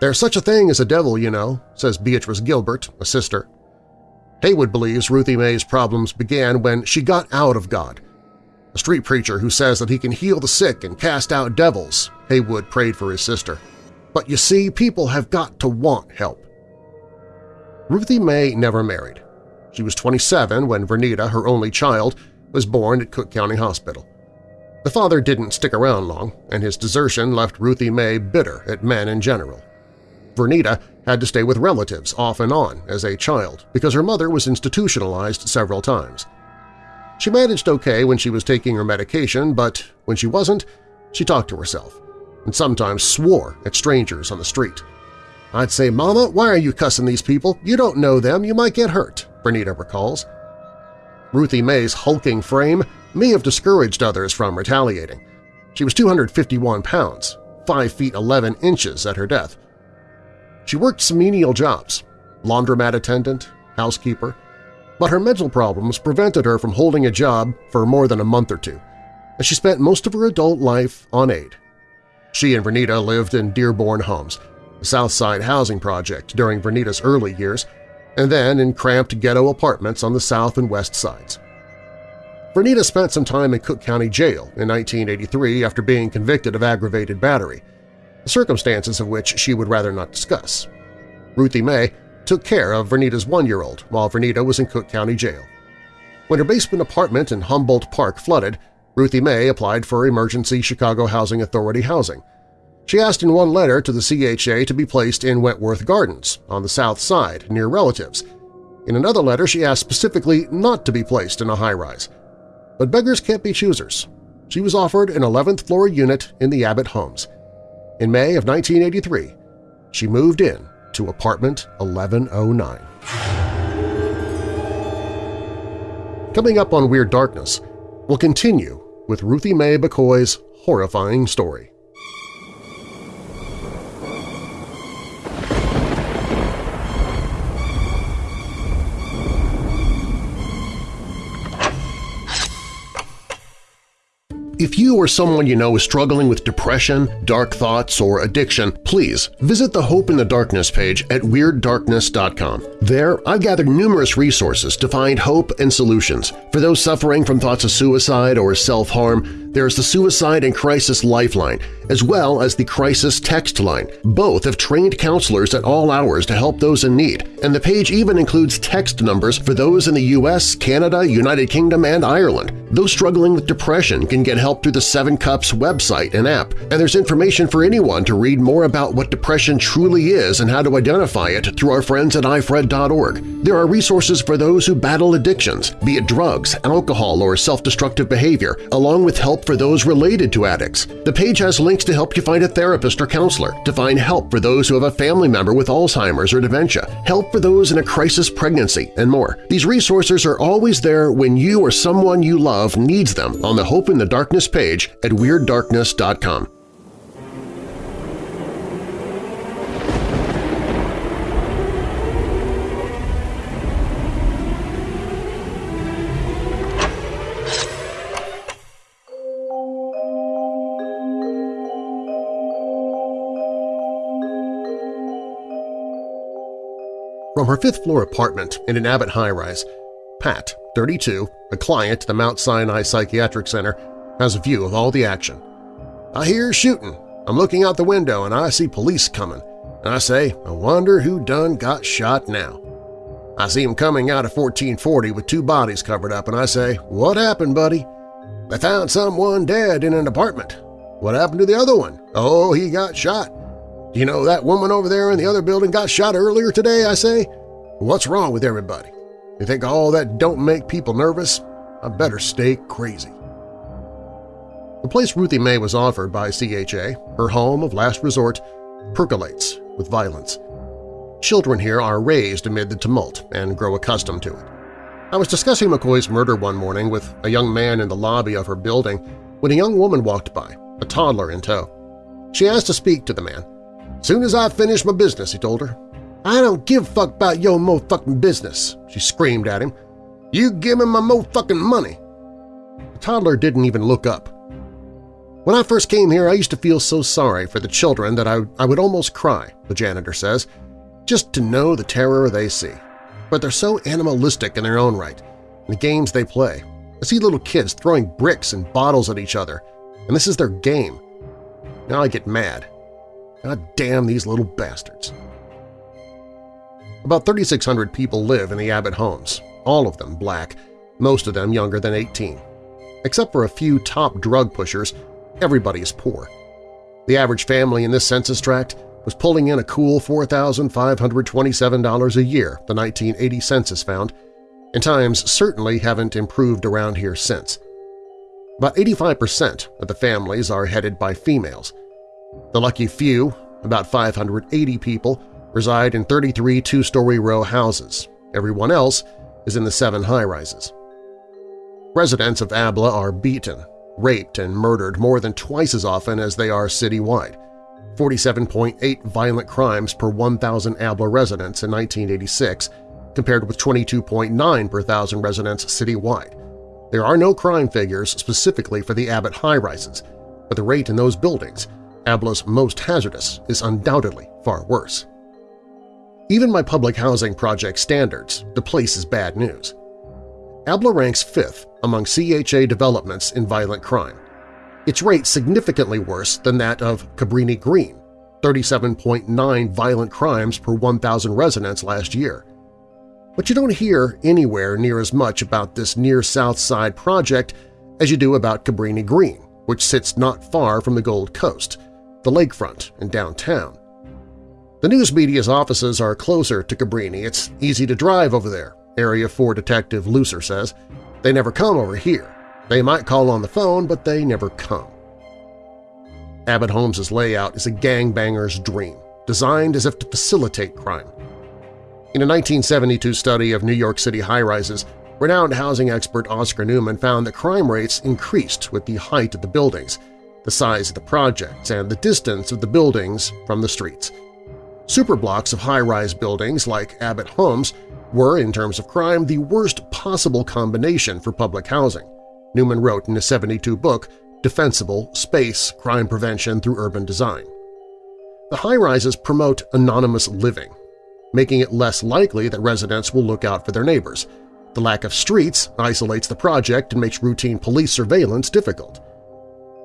There's such a thing as a devil, you know, says Beatrice Gilbert, a sister. Haywood believes Ruthie Mae's problems began when she got out of God. A street preacher who says that he can heal the sick and cast out devils, Haywood prayed for his sister. But you see, people have got to want help. Ruthie Mae never married. She was 27 when Vernita, her only child, was born at Cook County Hospital. The father didn't stick around long, and his desertion left Ruthie Mae bitter at men in general. Vernita had to stay with relatives off and on as a child because her mother was institutionalized several times. She managed okay when she was taking her medication, but when she wasn't, she talked to herself and sometimes swore at strangers on the street. I'd say, Mama, why are you cussing these people? You don't know them. You might get hurt, Vernita recalls. Ruthie Mae's hulking frame may have discouraged others from retaliating. She was 251 pounds, 5 feet 11 inches at her death. She worked some menial jobs – laundromat attendant, housekeeper – but her mental problems prevented her from holding a job for more than a month or two, and she spent most of her adult life on aid. She and Vernita lived in Dearborn Homes, a South Side housing project during Vernita's early years, and then in cramped ghetto apartments on the south and west sides. Vernita spent some time in Cook County Jail in 1983 after being convicted of aggravated battery, the circumstances of which she would rather not discuss. Ruthie Mae took care of Vernita's one-year-old while Vernita was in Cook County Jail. When her basement apartment in Humboldt Park flooded, Ruthie Mae applied for emergency Chicago Housing Authority housing. She asked in one letter to the CHA to be placed in Wentworth Gardens on the south side near relatives. In another letter she asked specifically not to be placed in a high-rise. But beggars can't be choosers. She was offered an 11th floor unit in the Abbott Homes. In May of 1983, she moved in to apartment 1109. Coming up on Weird Darkness, we'll continue with Ruthie Mae McCoy's horrifying story. If you or someone you know is struggling with depression, dark thoughts, or addiction, please visit the Hope in the Darkness page at WeirdDarkness.com. There, I've gathered numerous resources to find hope and solutions. For those suffering from thoughts of suicide or self-harm, there's the Suicide and Crisis Lifeline, as well as the Crisis Text Line. Both have trained counselors at all hours to help those in need, and the page even includes text numbers for those in the U.S., Canada, United Kingdom, and Ireland. Those struggling with depression can get help through the Seven Cups website and app, and there's information for anyone to read more about what depression truly is and how to identify it through our friends at ifred.org. There are resources for those who battle addictions, be it drugs, alcohol, or self-destructive behavior, along with help for those related to addicts. The page has links to help you find a therapist or counselor, to find help for those who have a family member with Alzheimer's or dementia, help for those in a crisis pregnancy, and more. These resources are always there when you or someone you love needs them on the Hope in the Darkness page at WeirdDarkness.com. From her fifth-floor apartment in an Abbott high-rise, Pat, 32, a client at the Mount Sinai Psychiatric Center, has a view of all the action. I hear shooting. I'm looking out the window and I see police coming. And I say, I wonder who done got shot now. I see him coming out of 1440 with two bodies covered up and I say, what happened, buddy? They found someone dead in an apartment. What happened to the other one? Oh, he got shot. You know, that woman over there in the other building got shot earlier today, I say? What's wrong with everybody? You think all that don't make people nervous? I better stay crazy. The place Ruthie Mae was offered by CHA, her home of last resort, percolates with violence. Children here are raised amid the tumult and grow accustomed to it. I was discussing McCoy's murder one morning with a young man in the lobby of her building when a young woman walked by, a toddler in tow. She asked to speak to the man, Soon as I finish my business, he told her. I don't give fuck about your mo-fucking business, she screamed at him. You give me my mo-fucking money. The toddler didn't even look up. When I first came here, I used to feel so sorry for the children that I, I would almost cry, the janitor says, just to know the terror they see. But they're so animalistic in their own right, in the games they play. I see little kids throwing bricks and bottles at each other, and this is their game. Now I get mad. God damn these little bastards. About 3,600 people live in the Abbott homes, all of them black, most of them younger than 18. Except for a few top drug pushers, everybody is poor. The average family in this census tract was pulling in a cool $4,527 a year, the 1980 census found, and times certainly haven't improved around here since. About 85% of the families are headed by females – the lucky few, about 580 people, reside in 33 two-story row houses. Everyone else is in the seven high-rises. Residents of Abla are beaten, raped, and murdered more than twice as often as they are citywide. 47.8 violent crimes per 1,000 Abla residents in 1986, compared with 22.9 per thousand residents citywide. There are no crime figures specifically for the Abbott high-rises, but the rate in those buildings, Abla's most hazardous, is undoubtedly far worse. Even by public housing project standards, the place is bad news. Abla ranks fifth among CHA developments in violent crime. Its rate significantly worse than that of Cabrini Green, 37.9 violent crimes per 1,000 residents last year. But you don't hear anywhere near as much about this near South Side project as you do about Cabrini Green, which sits not far from the Gold Coast, the lakefront, and downtown. The news media's offices are closer to Cabrini. It's easy to drive over there, Area 4 Detective Lucer says. They never come over here. They might call on the phone, but they never come. Abbott Homes's layout is a gangbanger's dream, designed as if to facilitate crime. In a 1972 study of New York City high-rises, renowned housing expert Oscar Newman found that crime rates increased with the height of the buildings, the size of the projects, and the distance of the buildings from the streets. Superblocks of high-rise buildings like Abbott Homes were, in terms of crime, the worst possible combination for public housing, Newman wrote in his 72 book Defensible Space Crime Prevention Through Urban Design. The high-rises promote anonymous living, making it less likely that residents will look out for their neighbors. The lack of streets isolates the project and makes routine police surveillance difficult.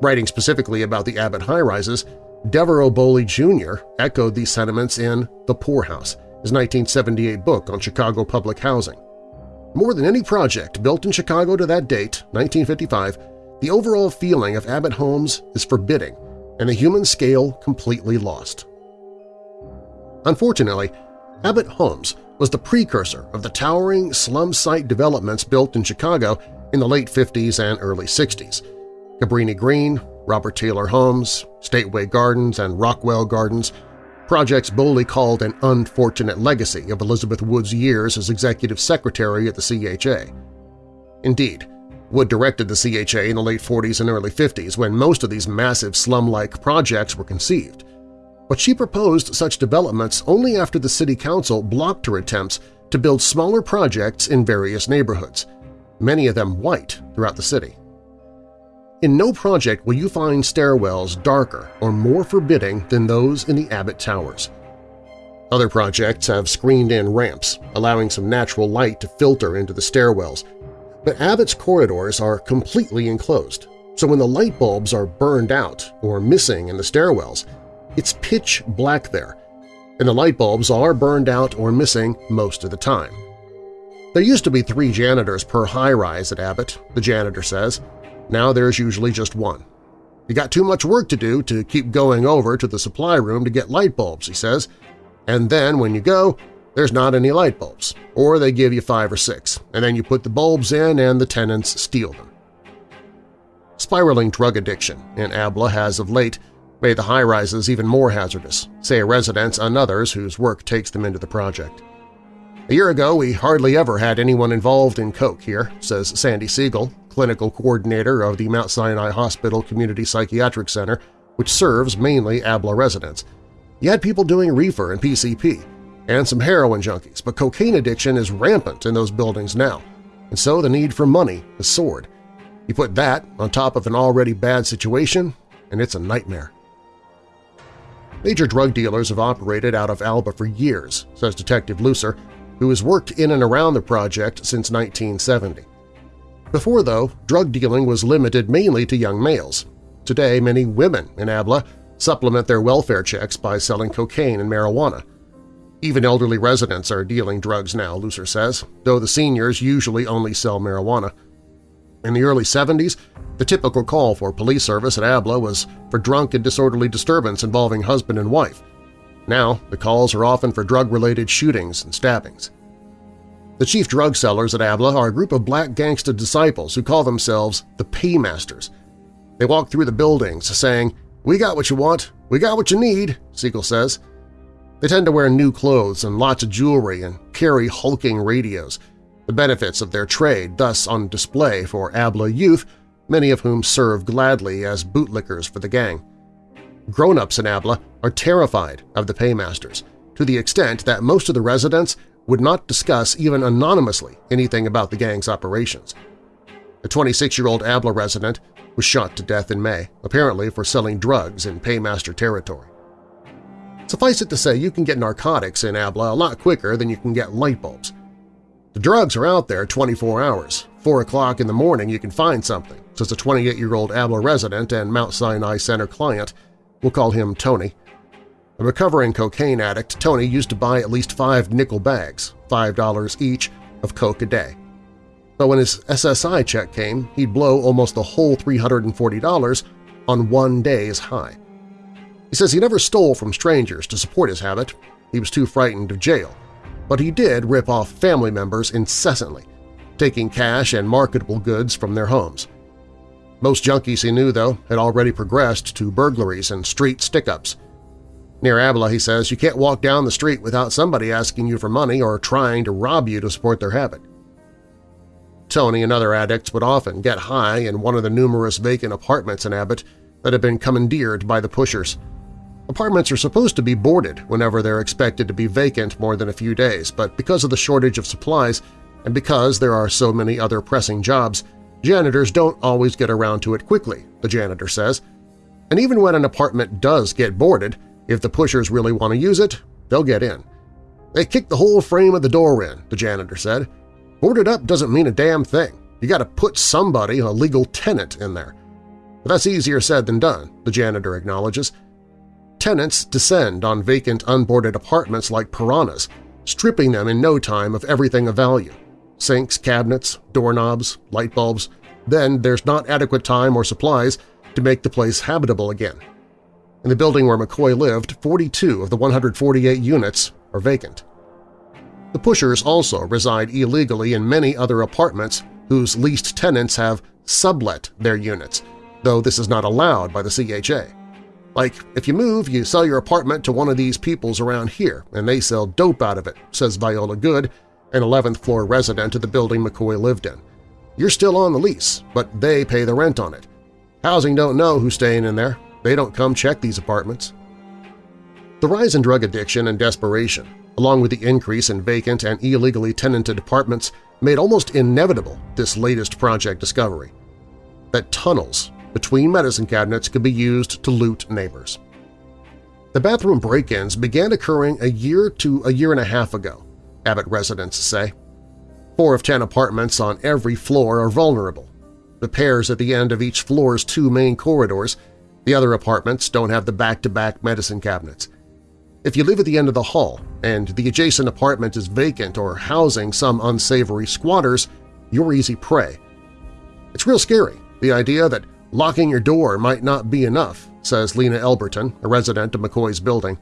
Writing specifically about the Abbott high-rises, Devereux Bowly Jr. echoed these sentiments in The Poorhouse, his 1978 book on Chicago public housing. More than any project built in Chicago to that date, 1955, the overall feeling of Abbott Homes is forbidding and the human scale completely lost. Unfortunately, Abbott Homes was the precursor of the towering slum site developments built in Chicago in the late 50s and early 60s. Cabrini Green, Robert Taylor Homes, Stateway Gardens, and Rockwell Gardens, projects Bowly called an unfortunate legacy of Elizabeth Wood's years as executive secretary at the CHA. Indeed, Wood directed the CHA in the late 40s and early 50s when most of these massive slum-like projects were conceived. But she proposed such developments only after the City Council blocked her attempts to build smaller projects in various neighborhoods, many of them white throughout the city. In no project will you find stairwells darker or more forbidding than those in the Abbott Towers. Other projects have screened-in ramps, allowing some natural light to filter into the stairwells, but Abbott's corridors are completely enclosed, so when the light bulbs are burned out or missing in the stairwells, it's pitch black there, and the light bulbs are burned out or missing most of the time. There used to be three janitors per high-rise at Abbott, the janitor says, now there's usually just one. You got too much work to do to keep going over to the supply room to get light bulbs, he says, and then when you go, there's not any light bulbs, or they give you five or six, and then you put the bulbs in and the tenants steal them. Spiraling drug addiction in Abla has of late made the high-rises even more hazardous, say residents and others whose work takes them into the project. A year ago, we hardly ever had anyone involved in coke here, says Sandy Siegel, clinical coordinator of the Mount Sinai Hospital Community Psychiatric Center, which serves mainly ABLA residents. You had people doing reefer and PCP, and some heroin junkies, but cocaine addiction is rampant in those buildings now, and so the need for money has soared. You put that on top of an already bad situation, and it's a nightmare. Major drug dealers have operated out of Abla for years, says Detective Lucer, who has worked in and around the project since 1970. Before, though, drug dealing was limited mainly to young males. Today, many women in Abla supplement their welfare checks by selling cocaine and marijuana. Even elderly residents are dealing drugs now, Lucer says, though the seniors usually only sell marijuana. In the early 70s, the typical call for police service at Abla was for drunk and disorderly disturbance involving husband and wife. Now, the calls are often for drug-related shootings and stabbings. The chief drug sellers at Abla are a group of black Gangster Disciples who call themselves the Paymasters. They walk through the buildings saying, "'We got what you want. We got what you need,' Siegel says. They tend to wear new clothes and lots of jewelry and carry hulking radios, the benefits of their trade thus on display for Abla youth, many of whom serve gladly as bootlickers for the gang. Grown-ups in Abla are terrified of the paymasters, to the extent that most of the residents would not discuss even anonymously anything about the gang's operations. A 26-year-old Abla resident was shot to death in May, apparently for selling drugs in paymaster territory. Suffice it to say you can get narcotics in Abla a lot quicker than you can get light bulbs. The drugs are out there 24 hours. 4 o'clock in the morning you can find something, says a 28-year-old Abla resident and Mount Sinai Center client. We'll call him Tony. A recovering cocaine addict, Tony used to buy at least five nickel bags, $5 each, of coke a day. But when his SSI check came, he'd blow almost the whole $340 on one day's high. He says he never stole from strangers to support his habit. He was too frightened of jail. But he did rip off family members incessantly, taking cash and marketable goods from their homes. Most junkies he knew, though, had already progressed to burglaries and street stick-ups. Near Abla, he says, you can't walk down the street without somebody asking you for money or trying to rob you to support their habit. Tony and other addicts would often get high in one of the numerous vacant apartments in Abbott that had been commandeered by the pushers – Apartments are supposed to be boarded whenever they're expected to be vacant more than a few days, but because of the shortage of supplies and because there are so many other pressing jobs, janitors don't always get around to it quickly, the janitor says. And even when an apartment does get boarded, if the pushers really want to use it, they'll get in. They kick the whole frame of the door in, the janitor said. Boarded up doesn't mean a damn thing. You got to put somebody, a legal tenant, in there. But that's easier said than done, the janitor acknowledges. Tenants descend on vacant unboarded apartments like piranhas, stripping them in no time of everything of value – sinks, cabinets, doorknobs, light bulbs. Then there's not adequate time or supplies to make the place habitable again. In the building where McCoy lived, 42 of the 148 units are vacant. The pushers also reside illegally in many other apartments whose leased tenants have sublet their units, though this is not allowed by the CHA. Like, if you move, you sell your apartment to one of these peoples around here, and they sell dope out of it, says Viola Good, an 11th-floor resident of the building McCoy lived in. You're still on the lease, but they pay the rent on it. Housing don't know who's staying in there. They don't come check these apartments. The rise in drug addiction and desperation, along with the increase in vacant and illegally tenanted apartments, made almost inevitable this latest project discovery – that tunnels between medicine cabinets could be used to loot neighbors. The bathroom break-ins began occurring a year to a year and a half ago, Abbott residents say. Four of ten apartments on every floor are vulnerable. The pairs at the end of each floor's two main corridors, the other apartments don't have the back-to-back -back medicine cabinets. If you live at the end of the hall and the adjacent apartment is vacant or housing some unsavory squatters, you're easy prey. It's real scary, the idea that Locking your door might not be enough, says Lena Elberton, a resident of McCoy's building.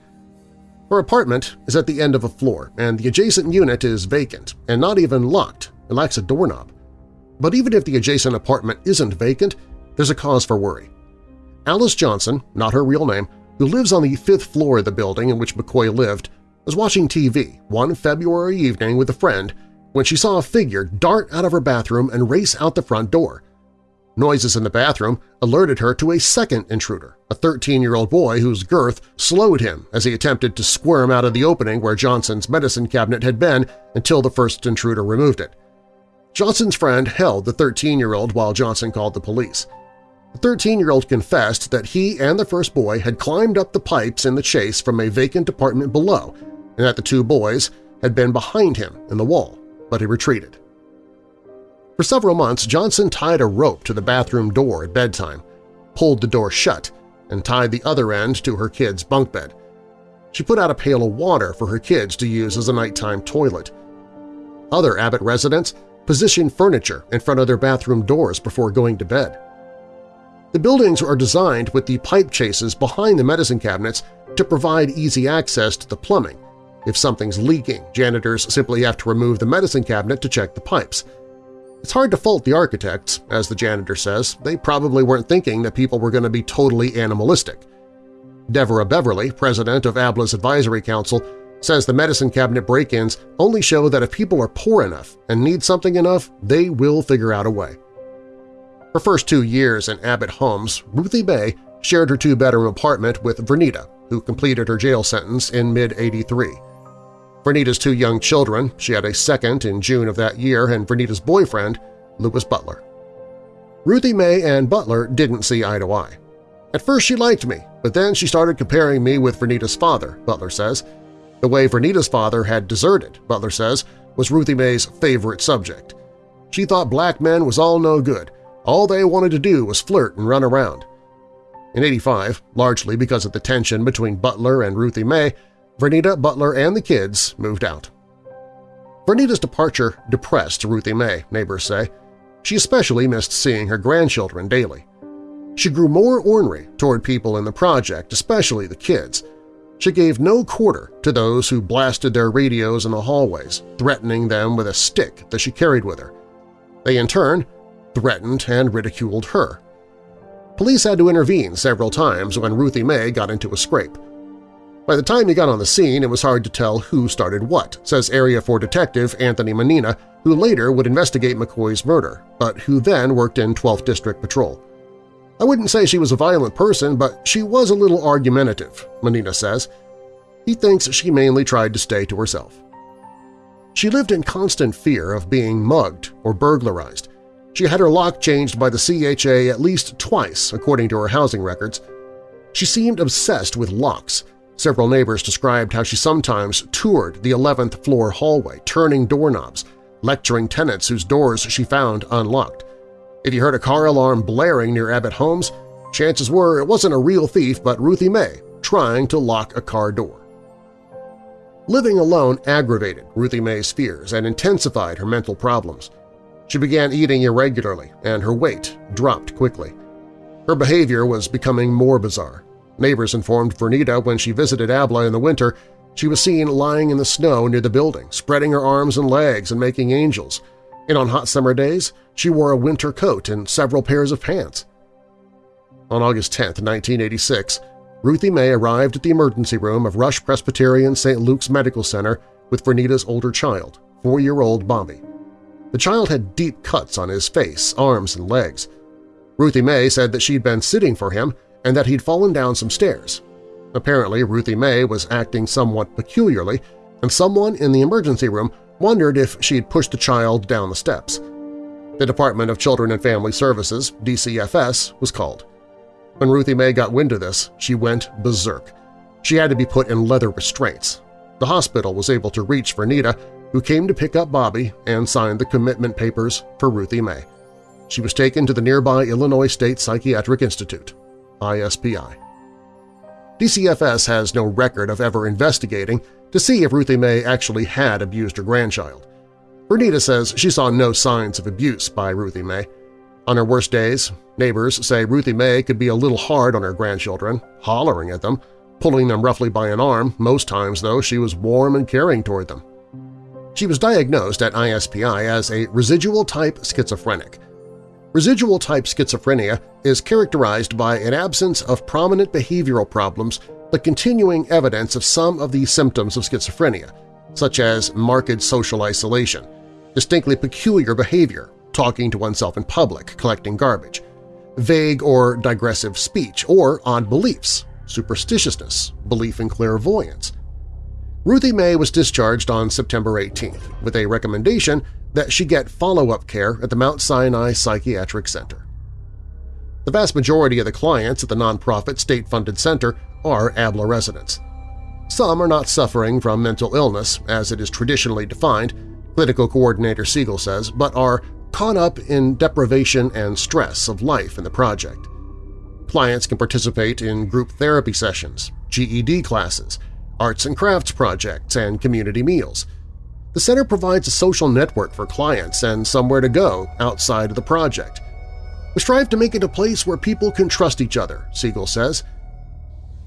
Her apartment is at the end of a floor, and the adjacent unit is vacant and not even locked It lacks a doorknob. But even if the adjacent apartment isn't vacant, there's a cause for worry. Alice Johnson, not her real name, who lives on the fifth floor of the building in which McCoy lived, was watching TV one February evening with a friend when she saw a figure dart out of her bathroom and race out the front door. Noises in the bathroom alerted her to a second intruder, a 13-year-old boy whose girth slowed him as he attempted to squirm out of the opening where Johnson's medicine cabinet had been until the first intruder removed it. Johnson's friend held the 13-year-old while Johnson called the police. The 13-year-old confessed that he and the first boy had climbed up the pipes in the chase from a vacant apartment below and that the two boys had been behind him in the wall, but he retreated. For several months, Johnson tied a rope to the bathroom door at bedtime, pulled the door shut, and tied the other end to her kid's bunk bed. She put out a pail of water for her kids to use as a nighttime toilet. Other Abbott residents positioned furniture in front of their bathroom doors before going to bed. The buildings are designed with the pipe chases behind the medicine cabinets to provide easy access to the plumbing. If something's leaking, janitors simply have to remove the medicine cabinet to check the pipes – it's hard to fault the architects, as the janitor says. They probably weren't thinking that people were going to be totally animalistic. Deborah Beverly, president of ABLA's Advisory Council, says the medicine cabinet break-ins only show that if people are poor enough and need something enough, they will figure out a way. Her first two years in Abbott Homes, Ruthie Mae shared her two-bedroom apartment with Vernita, who completed her jail sentence in mid-83. Vernita's two young children, she had a second in June of that year, and Vernita's boyfriend, Louis Butler. Ruthie Mae and Butler didn't see eye to eye. At first she liked me, but then she started comparing me with Vernita's father, Butler says. The way Vernita's father had deserted, Butler says, was Ruthie Mae's favorite subject. She thought black men was all no good. All they wanted to do was flirt and run around. In 85, largely because of the tension between Butler and Ruthie Mae, Vernita, Butler, and the kids moved out. Vernita's departure depressed Ruthie Mae, neighbors say. She especially missed seeing her grandchildren daily. She grew more ornery toward people in the project, especially the kids. She gave no quarter to those who blasted their radios in the hallways, threatening them with a stick that she carried with her. They, in turn, threatened and ridiculed her. Police had to intervene several times when Ruthie Mae got into a scrape. By the time he got on the scene, it was hard to tell who started what, says Area 4 Detective Anthony Manina, who later would investigate McCoy's murder, but who then worked in 12th District Patrol. I wouldn't say she was a violent person, but she was a little argumentative, Manina says. He thinks she mainly tried to stay to herself. She lived in constant fear of being mugged or burglarized. She had her lock changed by the CHA at least twice, according to her housing records. She seemed obsessed with locks, Several neighbors described how she sometimes toured the 11th floor hallway, turning doorknobs, lecturing tenants whose doors she found unlocked. If you heard a car alarm blaring near Abbott Homes, chances were it wasn't a real thief but Ruthie Mae trying to lock a car door. Living alone aggravated Ruthie Mae's fears and intensified her mental problems. She began eating irregularly and her weight dropped quickly. Her behavior was becoming more bizarre. Neighbors informed Vernita when she visited Abla in the winter she was seen lying in the snow near the building, spreading her arms and legs and making angels, and on hot summer days she wore a winter coat and several pairs of pants. On August 10, 1986, Ruthie Mae arrived at the emergency room of Rush Presbyterian St. Luke's Medical Center with Vernita's older child, four-year-old Bobby. The child had deep cuts on his face, arms, and legs. Ruthie Mae said that she'd been sitting for him and that he'd fallen down some stairs. Apparently, Ruthie Mae was acting somewhat peculiarly, and someone in the emergency room wondered if she'd pushed the child down the steps. The Department of Children and Family Services, DCFS, was called. When Ruthie Mae got wind of this, she went berserk. She had to be put in leather restraints. The hospital was able to reach Vernita, who came to pick up Bobby and signed the commitment papers for Ruthie Mae. She was taken to the nearby Illinois State Psychiatric Institute. ISPI. DCFS has no record of ever investigating to see if Ruthie Mae actually had abused her grandchild. Vernita says she saw no signs of abuse by Ruthie Mae. On her worst days, neighbors say Ruthie Mae could be a little hard on her grandchildren, hollering at them, pulling them roughly by an arm, most times, though, she was warm and caring toward them. She was diagnosed at ISPI as a residual-type schizophrenic, Residual-type schizophrenia is characterized by an absence of prominent behavioral problems but continuing evidence of some of the symptoms of schizophrenia, such as marked social isolation, distinctly peculiar behavior, talking to oneself in public, collecting garbage, vague or digressive speech, or odd beliefs, superstitiousness, belief in clairvoyance. Ruthie Mae was discharged on September 18th with a recommendation that she get follow-up care at the Mount Sinai Psychiatric Center. The vast majority of the clients at the nonprofit state-funded center are ABLA residents. Some are not suffering from mental illness, as it is traditionally defined, clinical coordinator Siegel says, but are caught up in deprivation and stress of life in the project. Clients can participate in group therapy sessions, GED classes, arts and crafts projects, and community meals – the center provides a social network for clients and somewhere to go outside of the project. We strive to make it a place where people can trust each other, Siegel says.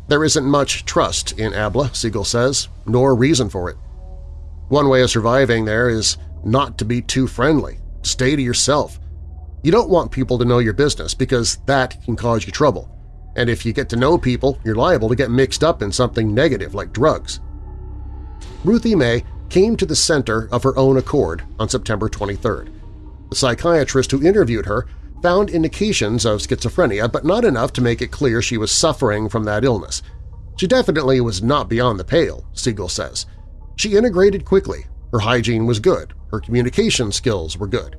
There isn't much trust in ABLA, Siegel says, nor reason for it. One way of surviving there is not to be too friendly, stay to yourself. You don't want people to know your business because that can cause you trouble. And if you get to know people, you're liable to get mixed up in something negative like drugs. Ruthie Mae came to the center of her own accord on September 23rd. The psychiatrist who interviewed her found indications of schizophrenia, but not enough to make it clear she was suffering from that illness. She definitely was not beyond the pale, Siegel says. She integrated quickly, her hygiene was good, her communication skills were good.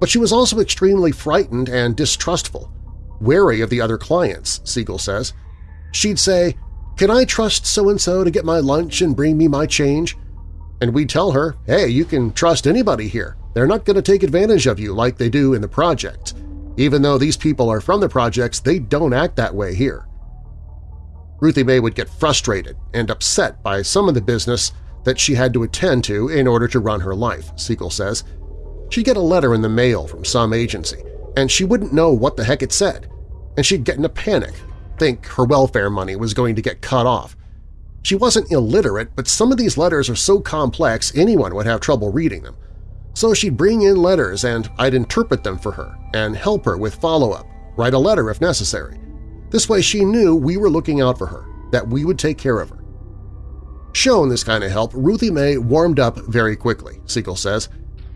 But she was also extremely frightened and distrustful, wary of the other clients, Siegel says. She'd say, can I trust so-and-so to get my lunch and bring me my change? And we'd tell her, hey, you can trust anybody here. They're not going to take advantage of you like they do in the projects. Even though these people are from the projects, they don't act that way here. Ruthie Mae would get frustrated and upset by some of the business that she had to attend to in order to run her life, Siegel says. She'd get a letter in the mail from some agency, and she wouldn't know what the heck it said, and she'd get in a panic, think her welfare money was going to get cut off. She wasn't illiterate, but some of these letters are so complex anyone would have trouble reading them. So she'd bring in letters and I'd interpret them for her and help her with follow-up, write a letter if necessary. This way she knew we were looking out for her, that we would take care of her. Shown this kind of help, Ruthie Mae warmed up very quickly, Siegel says.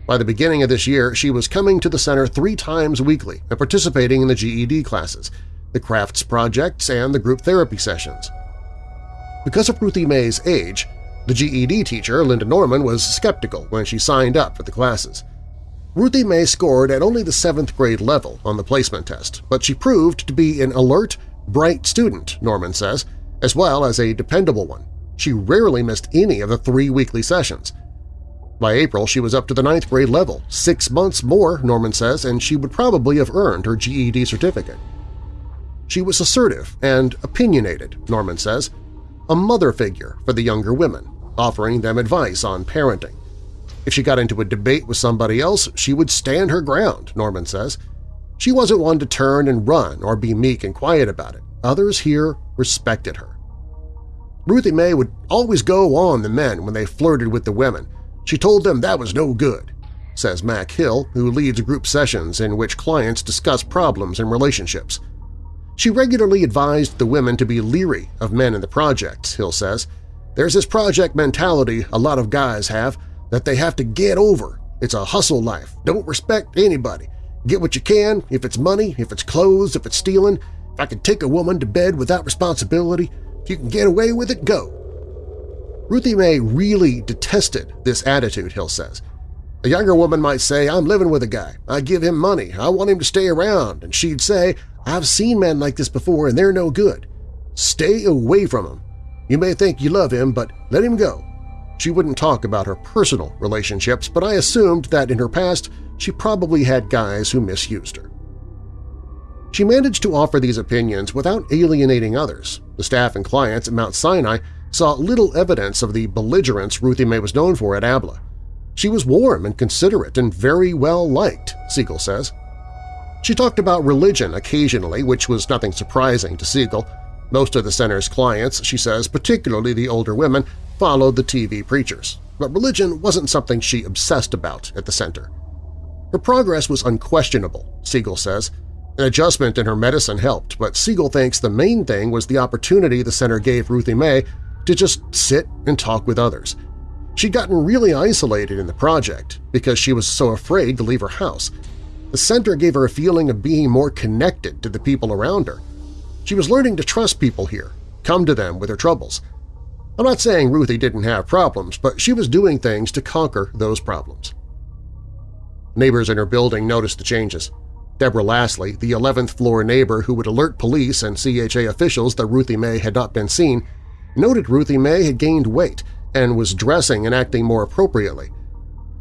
By the beginning of this year, she was coming to the center three times weekly and participating in the GED classes, the crafts projects, and the group therapy sessions. Because of Ruthie Mae's age, the GED teacher, Linda Norman, was skeptical when she signed up for the classes. Ruthie Mae scored at only the seventh grade level on the placement test, but she proved to be an alert, bright student, Norman says, as well as a dependable one. She rarely missed any of the three weekly sessions. By April, she was up to the ninth grade level, six months more, Norman says, and she would probably have earned her GED certificate. She was assertive and opinionated, Norman says, a mother figure for the younger women, offering them advice on parenting. If she got into a debate with somebody else, she would stand her ground, Norman says. She wasn't one to turn and run or be meek and quiet about it. Others here respected her. Ruthie Mae would always go on the men when they flirted with the women. She told them that was no good, says Mac Hill, who leads group sessions in which clients discuss problems in relationships. She regularly advised the women to be leery of men in the projects, Hill says. There's this project mentality a lot of guys have that they have to get over. It's a hustle life. Don't respect anybody. Get what you can, if it's money, if it's clothes, if it's stealing. If I can take a woman to bed without responsibility, if you can get away with it, go. Ruthie Mae really detested this attitude, Hill says. A younger woman might say, I'm living with a guy. I give him money. I want him to stay around. And she'd say, I've seen men like this before and they're no good. Stay away from him. You may think you love him, but let him go. She wouldn't talk about her personal relationships, but I assumed that in her past she probably had guys who misused her. She managed to offer these opinions without alienating others. The staff and clients at Mount Sinai saw little evidence of the belligerence Ruthie Mae was known for at ABLA. She was warm and considerate and very well liked, Siegel says. She talked about religion occasionally, which was nothing surprising to Siegel. Most of the center's clients, she says, particularly the older women, followed the TV preachers, but religion wasn't something she obsessed about at the center. Her progress was unquestionable, Siegel says. An adjustment in her medicine helped, but Siegel thinks the main thing was the opportunity the center gave Ruthie Mae to just sit and talk with others. She'd gotten really isolated in the project because she was so afraid to leave her house, the center gave her a feeling of being more connected to the people around her. She was learning to trust people here, come to them with her troubles. I'm not saying Ruthie didn't have problems, but she was doing things to conquer those problems. Neighbors in her building noticed the changes. Deborah Lastly, the 11th floor neighbor who would alert police and CHA officials that Ruthie Mae had not been seen, noted Ruthie Mae had gained weight and was dressing and acting more appropriately.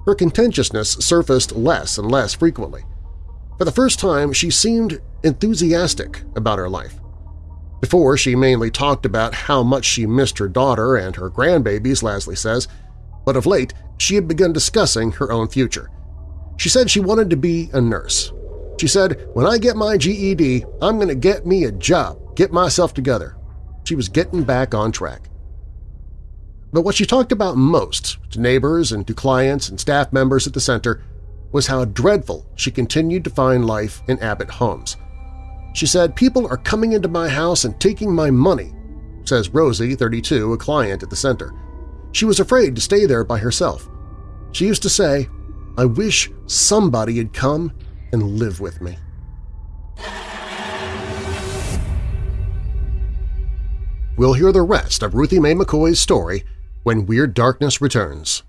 Her contentiousness surfaced less and less frequently. For the first time, she seemed enthusiastic about her life. Before, she mainly talked about how much she missed her daughter and her grandbabies, Lastly says, but of late she had begun discussing her own future. She said she wanted to be a nurse. She said, when I get my GED, I'm going to get me a job, get myself together. She was getting back on track. But what she talked about most to neighbors and to clients and staff members at the center was how dreadful she continued to find life in Abbott homes. She said, people are coming into my house and taking my money, says Rosie, 32, a client at the center. She was afraid to stay there by herself. She used to say, I wish somebody had come and live with me. We'll hear the rest of Ruthie Mae McCoy's story when Weird Darkness returns.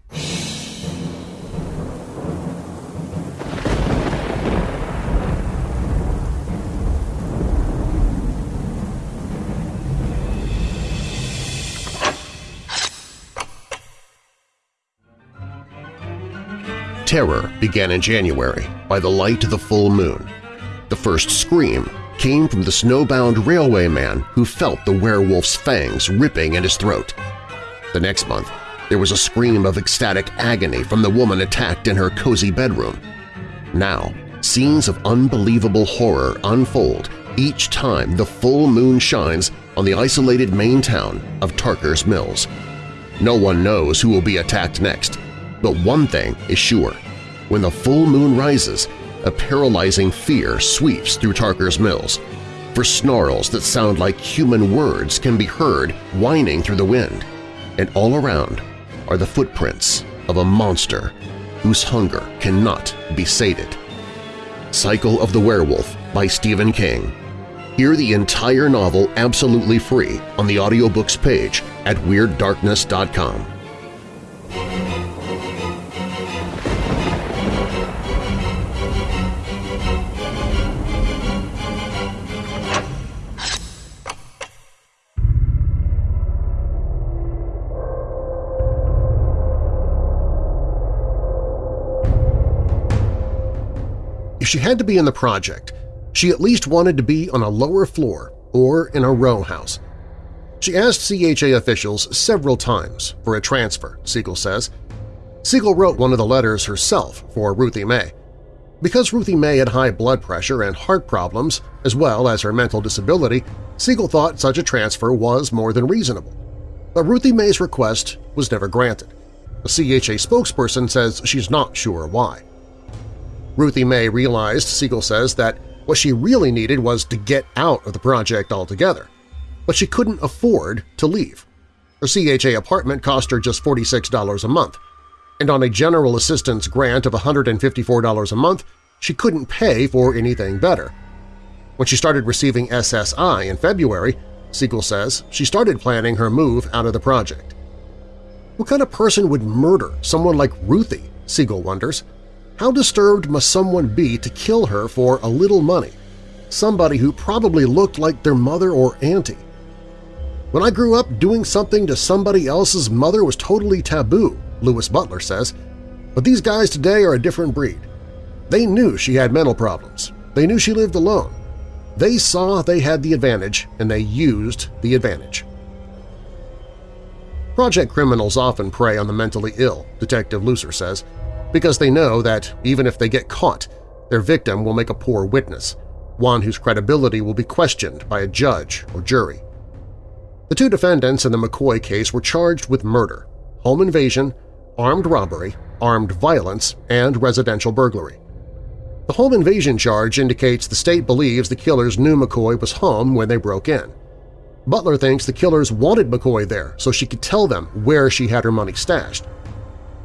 Terror began in January by the light of the full moon. The first scream came from the snowbound railway man who felt the werewolf's fangs ripping at his throat. The next month, there was a scream of ecstatic agony from the woman attacked in her cozy bedroom. Now, scenes of unbelievable horror unfold each time the full moon shines on the isolated main town of Tarker's Mills. No one knows who will be attacked next, but one thing is sure. When the full moon rises, a paralyzing fear sweeps through Tarker's Mills, for snarls that sound like human words can be heard whining through the wind, and all around are the footprints of a monster whose hunger cannot be sated. Cycle of the Werewolf by Stephen King. Hear the entire novel absolutely free on the audiobooks page at WeirdDarkness.com. she had to be in the project, she at least wanted to be on a lower floor or in a row house. She asked CHA officials several times for a transfer, Siegel says. Siegel wrote one of the letters herself for Ruthie Mae. Because Ruthie Mae had high blood pressure and heart problems, as well as her mental disability, Siegel thought such a transfer was more than reasonable. But Ruthie Mae's request was never granted. A CHA spokesperson says she's not sure why. Ruthie Mae realized, Siegel says, that what she really needed was to get out of the project altogether, but she couldn't afford to leave. Her CHA apartment cost her just $46 a month, and on a general assistance grant of $154 a month, she couldn't pay for anything better. When she started receiving SSI in February, Siegel says, she started planning her move out of the project. What kind of person would murder someone like Ruthie, Siegel wonders. How disturbed must someone be to kill her for a little money, somebody who probably looked like their mother or auntie? When I grew up, doing something to somebody else's mother was totally taboo, Lewis Butler says, but these guys today are a different breed. They knew she had mental problems. They knew she lived alone. They saw they had the advantage, and they used the advantage. Project criminals often prey on the mentally ill, Detective Lucer says, because they know that even if they get caught, their victim will make a poor witness, one whose credibility will be questioned by a judge or jury. The two defendants in the McCoy case were charged with murder, home invasion, armed robbery, armed violence, and residential burglary. The home invasion charge indicates the state believes the killers knew McCoy was home when they broke in. Butler thinks the killers wanted McCoy there so she could tell them where she had her money stashed.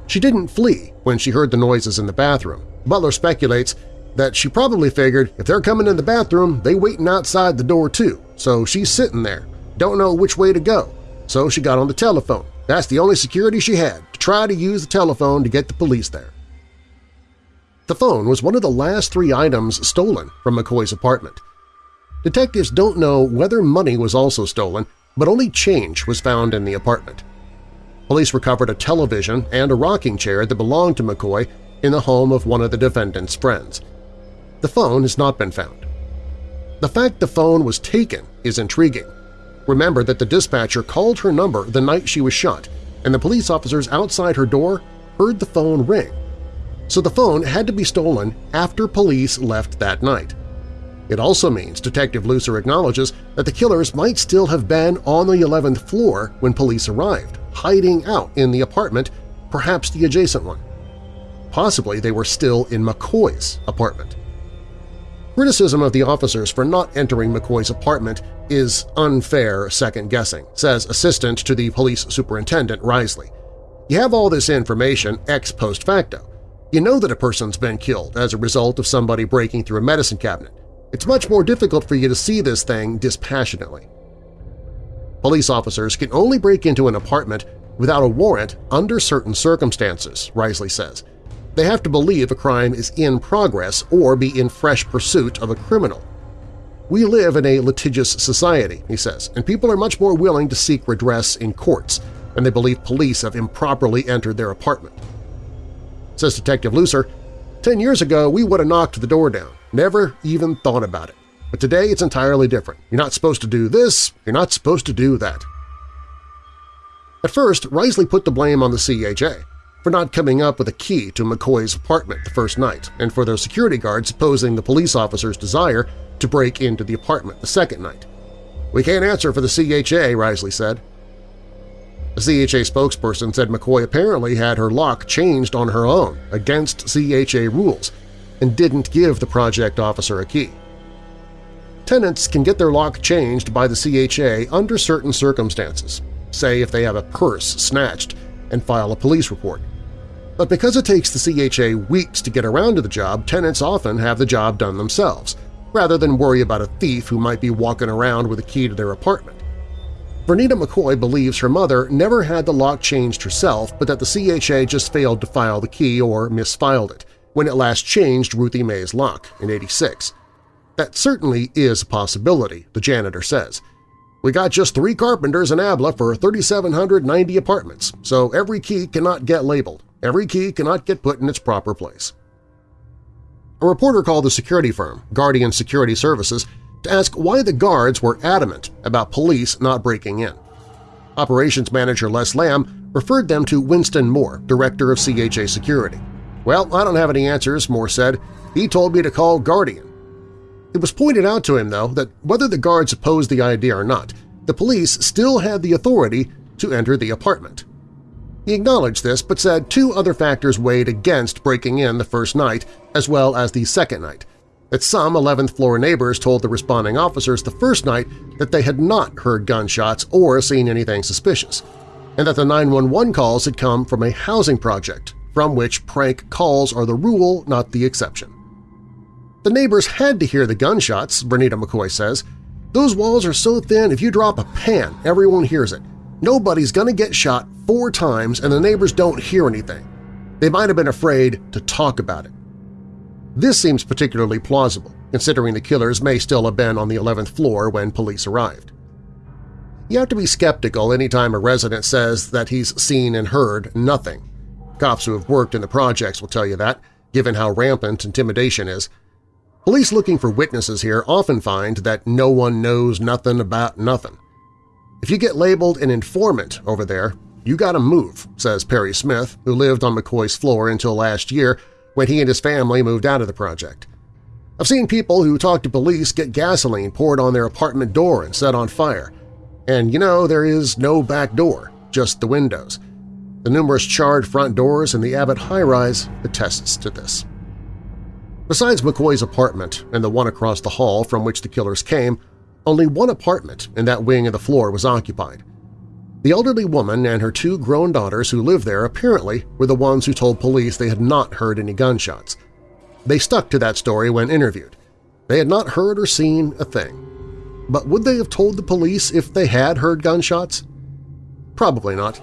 She didn't flee when she heard the noises in the bathroom. Butler speculates that she probably figured if they're coming in the bathroom, they waiting outside the door too, so she's sitting there, don't know which way to go, so she got on the telephone. That's the only security she had, to try to use the telephone to get the police there. The phone was one of the last three items stolen from McCoy's apartment. Detectives don't know whether money was also stolen, but only change was found in the apartment. Police recovered a television and a rocking chair that belonged to McCoy in the home of one of the defendant's friends. The phone has not been found. The fact the phone was taken is intriguing. Remember that the dispatcher called her number the night she was shot, and the police officers outside her door heard the phone ring. So the phone had to be stolen after police left that night. It also means Detective Lucer acknowledges that the killers might still have been on the 11th floor when police arrived hiding out in the apartment, perhaps the adjacent one. Possibly they were still in McCoy's apartment. Criticism of the officers for not entering McCoy's apartment is unfair second-guessing, says assistant to the police superintendent Risley. You have all this information ex post facto. You know that a person's been killed as a result of somebody breaking through a medicine cabinet. It's much more difficult for you to see this thing dispassionately. Police officers can only break into an apartment without a warrant under certain circumstances, Risley says. They have to believe a crime is in progress or be in fresh pursuit of a criminal. We live in a litigious society, he says, and people are much more willing to seek redress in courts when they believe police have improperly entered their apartment. Says Detective Lucer, Ten years ago we would have knocked the door down, never even thought about it. But today it's entirely different. You're not supposed to do this, you're not supposed to do that. At first, Risley put the blame on the CHA for not coming up with a key to McCoy's apartment the first night and for their security guards opposing the police officer's desire to break into the apartment the second night. We can't answer for the CHA, Risley said. A CHA spokesperson said McCoy apparently had her lock changed on her own against CHA rules and didn't give the project officer a key. Tenants can get their lock changed by the CHA under certain circumstances, say if they have a purse snatched and file a police report. But because it takes the CHA weeks to get around to the job, tenants often have the job done themselves, rather than worry about a thief who might be walking around with a key to their apartment. Vernita McCoy believes her mother never had the lock changed herself, but that the CHA just failed to file the key or misfiled it when it last changed Ruthie Mae's lock in 86. That certainly is a possibility, the janitor says. We got just three carpenters in Abla for 3,790 apartments, so every key cannot get labeled. Every key cannot get put in its proper place. A reporter called the security firm, Guardian Security Services, to ask why the guards were adamant about police not breaking in. Operations Manager Les Lamb referred them to Winston Moore, Director of CHA Security. Well, I don't have any answers, Moore said. He told me to call Guardian. It was pointed out to him, though, that whether the guards opposed the idea or not, the police still had the authority to enter the apartment. He acknowledged this but said two other factors weighed against breaking in the first night as well as the second night, that some 11th-floor neighbors told the responding officers the first night that they had not heard gunshots or seen anything suspicious, and that the 911 calls had come from a housing project, from which prank calls are the rule, not the exception. The neighbors had to hear the gunshots, Vernita McCoy says. Those walls are so thin if you drop a pan, everyone hears it. Nobody's gonna get shot four times and the neighbors don't hear anything. They might have been afraid to talk about it. This seems particularly plausible, considering the killers may still have been on the 11th floor when police arrived. You have to be skeptical anytime a resident says that he's seen and heard nothing. Cops who have worked in the projects will tell you that, given how rampant intimidation is, Police looking for witnesses here often find that no one knows nothing about nothing. If you get labeled an informant over there, you gotta move, says Perry Smith, who lived on McCoy's floor until last year when he and his family moved out of the project. I've seen people who talk to police get gasoline poured on their apartment door and set on fire. And you know there is no back door, just the windows. The numerous charred front doors in the Abbott high-rise attests to this. Besides McCoy's apartment and the one across the hall from which the killers came, only one apartment in that wing of the floor was occupied. The elderly woman and her two grown daughters who lived there apparently were the ones who told police they had not heard any gunshots. They stuck to that story when interviewed. They had not heard or seen a thing. But would they have told the police if they had heard gunshots? Probably not.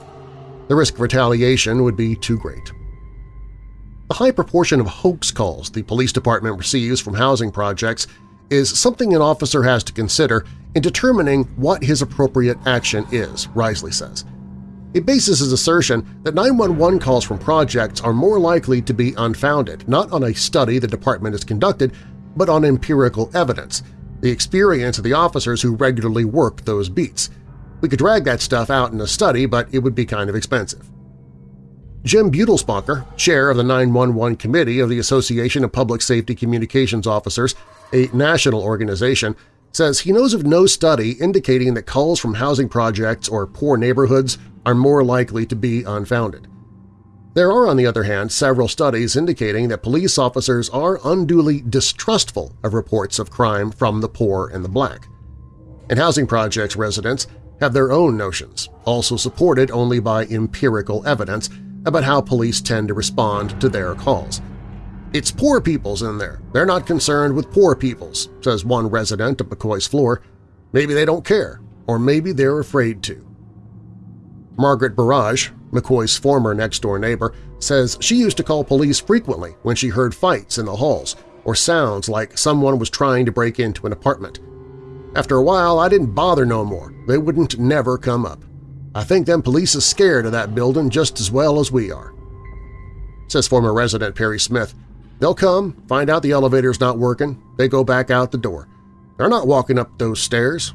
The risk of retaliation would be too great. The high proportion of hoax calls the police department receives from housing projects is something an officer has to consider in determining what his appropriate action is, Risley says. He bases his assertion that 911 calls from projects are more likely to be unfounded, not on a study the department has conducted, but on empirical evidence, the experience of the officers who regularly work those beats. We could drag that stuff out in a study, but it would be kind of expensive. Jim Buedelsbacher, chair of the 911 Committee of the Association of Public Safety Communications Officers, a national organization, says he knows of no study indicating that calls from housing projects or poor neighborhoods are more likely to be unfounded. There are, on the other hand, several studies indicating that police officers are unduly distrustful of reports of crime from the poor and the black. And housing projects residents have their own notions, also supported only by empirical evidence about how police tend to respond to their calls. It's poor people's in there. They're not concerned with poor people's, says one resident of McCoy's floor. Maybe they don't care, or maybe they're afraid to. Margaret Barrage, McCoy's former next-door neighbor, says she used to call police frequently when she heard fights in the halls or sounds like someone was trying to break into an apartment. After a while, I didn't bother no more. They wouldn't never come up. I think them police is scared of that building just as well as we are. Says former resident Perry Smith, They'll come, find out the elevator's not working, they go back out the door. They're not walking up those stairs.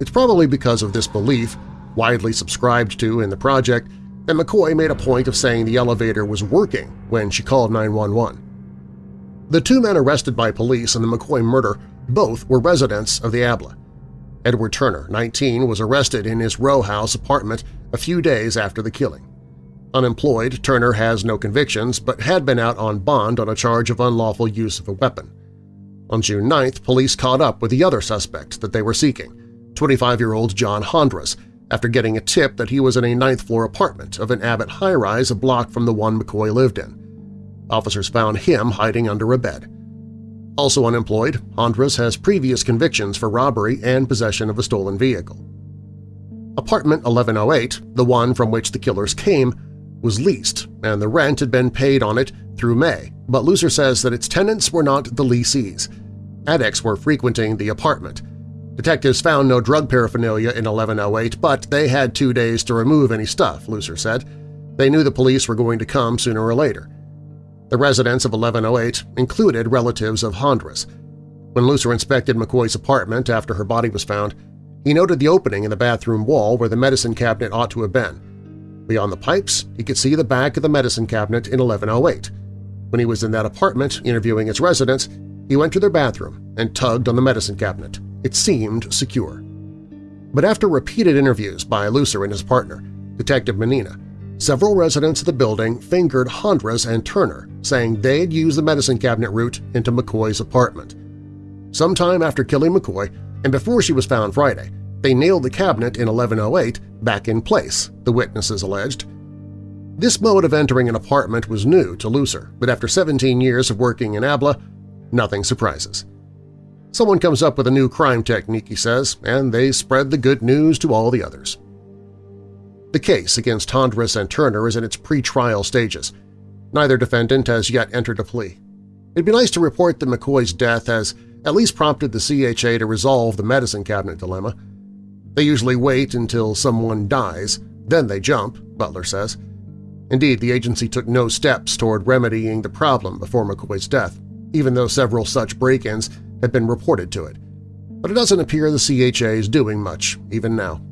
It's probably because of this belief, widely subscribed to in the project, that McCoy made a point of saying the elevator was working when she called 911. The two men arrested by police in the McCoy murder both were residents of the Abla. Edward Turner, 19, was arrested in his row house apartment a few days after the killing. Unemployed, Turner has no convictions but had been out on bond on a charge of unlawful use of a weapon. On June 9th, police caught up with the other suspect that they were seeking, 25-year-old John Hondras, after getting a tip that he was in a ninth-floor apartment of an Abbott high-rise a block from the one McCoy lived in. Officers found him hiding under a bed. Also unemployed, Hondras has previous convictions for robbery and possession of a stolen vehicle. Apartment 1108, the one from which the killers came, was leased and the rent had been paid on it through May, but Lucer says that its tenants were not the lessees. Addicts were frequenting the apartment. Detectives found no drug paraphernalia in 1108, but they had two days to remove any stuff, Lucer said. They knew the police were going to come sooner or later. The residents of 1108 included relatives of Hondras. When Lucer inspected McCoy's apartment after her body was found, he noted the opening in the bathroom wall where the medicine cabinet ought to have been. Beyond the pipes, he could see the back of the medicine cabinet in 1108. When he was in that apartment interviewing its residents, he went to their bathroom and tugged on the medicine cabinet. It seemed secure. But after repeated interviews by Lucer and his partner, Detective Menina, several residents of the building fingered Hondras and Turner, saying they'd used the medicine cabinet route into McCoy's apartment. Sometime after killing McCoy, and before she was found Friday, they nailed the cabinet in 1108 back in place, the witnesses alleged. This mode of entering an apartment was new to Lucer, but after 17 years of working in ABLA, nothing surprises. Someone comes up with a new crime technique, he says, and they spread the good news to all the others. The case against Hondras and Turner is in its pre-trial stages. Neither defendant has yet entered a plea. It'd be nice to report that McCoy's death has at least prompted the CHA to resolve the medicine cabinet dilemma. They usually wait until someone dies, then they jump, Butler says. Indeed, the agency took no steps toward remedying the problem before McCoy's death, even though several such break-ins had been reported to it. But it doesn't appear the CHA is doing much, even now.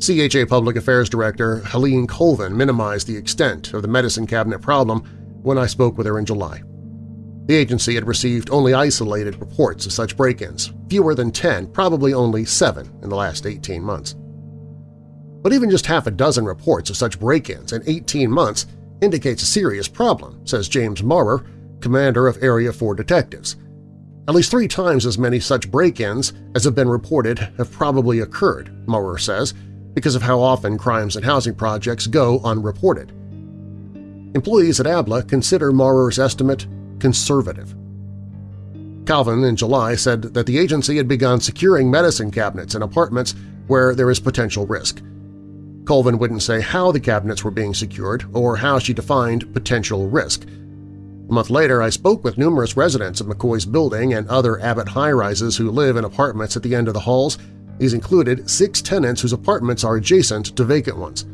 CHA Public Affairs Director Helene Colvin minimized the extent of the medicine cabinet problem when I spoke with her in July. The agency had received only isolated reports of such break-ins, fewer than 10, probably only 7 in the last 18 months. But even just half a dozen reports of such break-ins in 18 months indicates a serious problem, says James Maurer, commander of Area 4 Detectives. At least three times as many such break-ins as have been reported have probably occurred, Maurer says, because of how often crimes and housing projects go unreported. Employees at ABLA consider Maurer's estimate conservative. Colvin in July said that the agency had begun securing medicine cabinets in apartments where there is potential risk. Colvin wouldn't say how the cabinets were being secured or how she defined potential risk. A month later, I spoke with numerous residents of McCoy's building and other Abbott high-rises who live in apartments at the end of the halls. These included six tenants whose apartments are adjacent to vacant ones.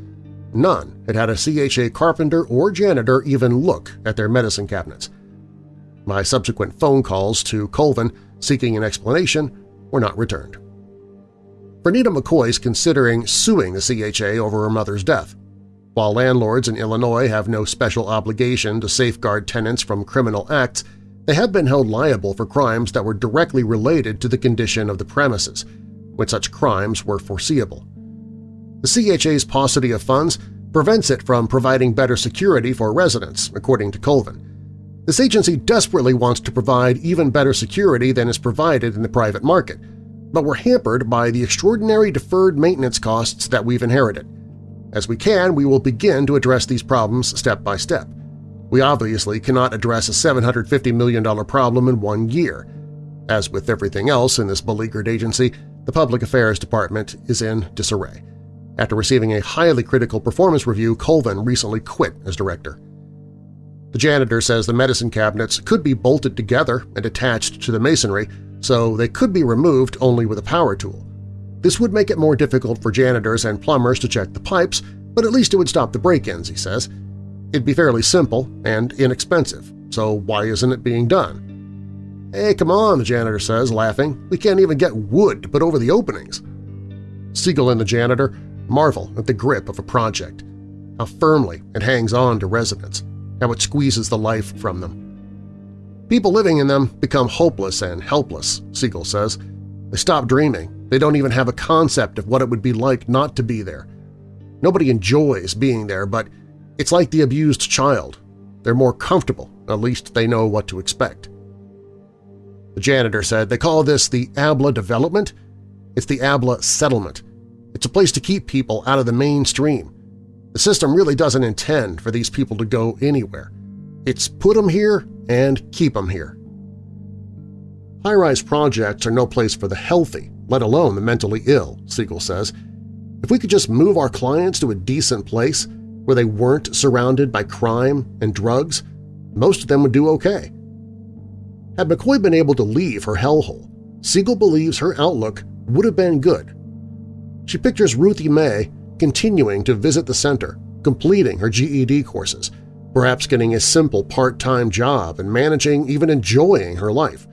None had had a CHA carpenter or janitor even look at their medicine cabinets. My subsequent phone calls to Colvin seeking an explanation were not returned. Vernita McCoy is considering suing the CHA over her mother's death. While landlords in Illinois have no special obligation to safeguard tenants from criminal acts, they have been held liable for crimes that were directly related to the condition of the premises, when such crimes were foreseeable. The CHA's paucity of funds prevents it from providing better security for residents, according to Colvin. This agency desperately wants to provide even better security than is provided in the private market, but we're hampered by the extraordinary deferred maintenance costs that we've inherited. As we can, we will begin to address these problems step by step. We obviously cannot address a $750 million problem in one year. As with everything else in this beleaguered agency, the Public Affairs Department is in disarray. After receiving a highly critical performance review, Colvin recently quit as director. The janitor says the medicine cabinets could be bolted together and attached to the masonry, so they could be removed only with a power tool. This would make it more difficult for janitors and plumbers to check the pipes, but at least it would stop the break-ins, he says. It'd be fairly simple and inexpensive, so why isn't it being done? Hey, come on, the janitor says, laughing. We can't even get wood to put over the openings. Siegel and the janitor marvel at the grip of a project, how firmly it hangs on to residents, how it squeezes the life from them. People living in them become hopeless and helpless, Siegel says. They stop dreaming. They don't even have a concept of what it would be like not to be there. Nobody enjoys being there, but it's like the abused child. They're more comfortable, at least they know what to expect. The janitor said they call this the ABLA development. It's the ABLA settlement. It's a place to keep people out of the mainstream. The system really doesn't intend for these people to go anywhere. It's put them here and keep them here. High-rise projects are no place for the healthy, let alone the mentally ill, Siegel says. If we could just move our clients to a decent place where they weren't surrounded by crime and drugs, most of them would do okay. Had McCoy been able to leave her hellhole, Siegel believes her outlook would have been good. She pictures Ruthie Mae continuing to visit the center, completing her GED courses, perhaps getting a simple part-time job and managing, even enjoying her life.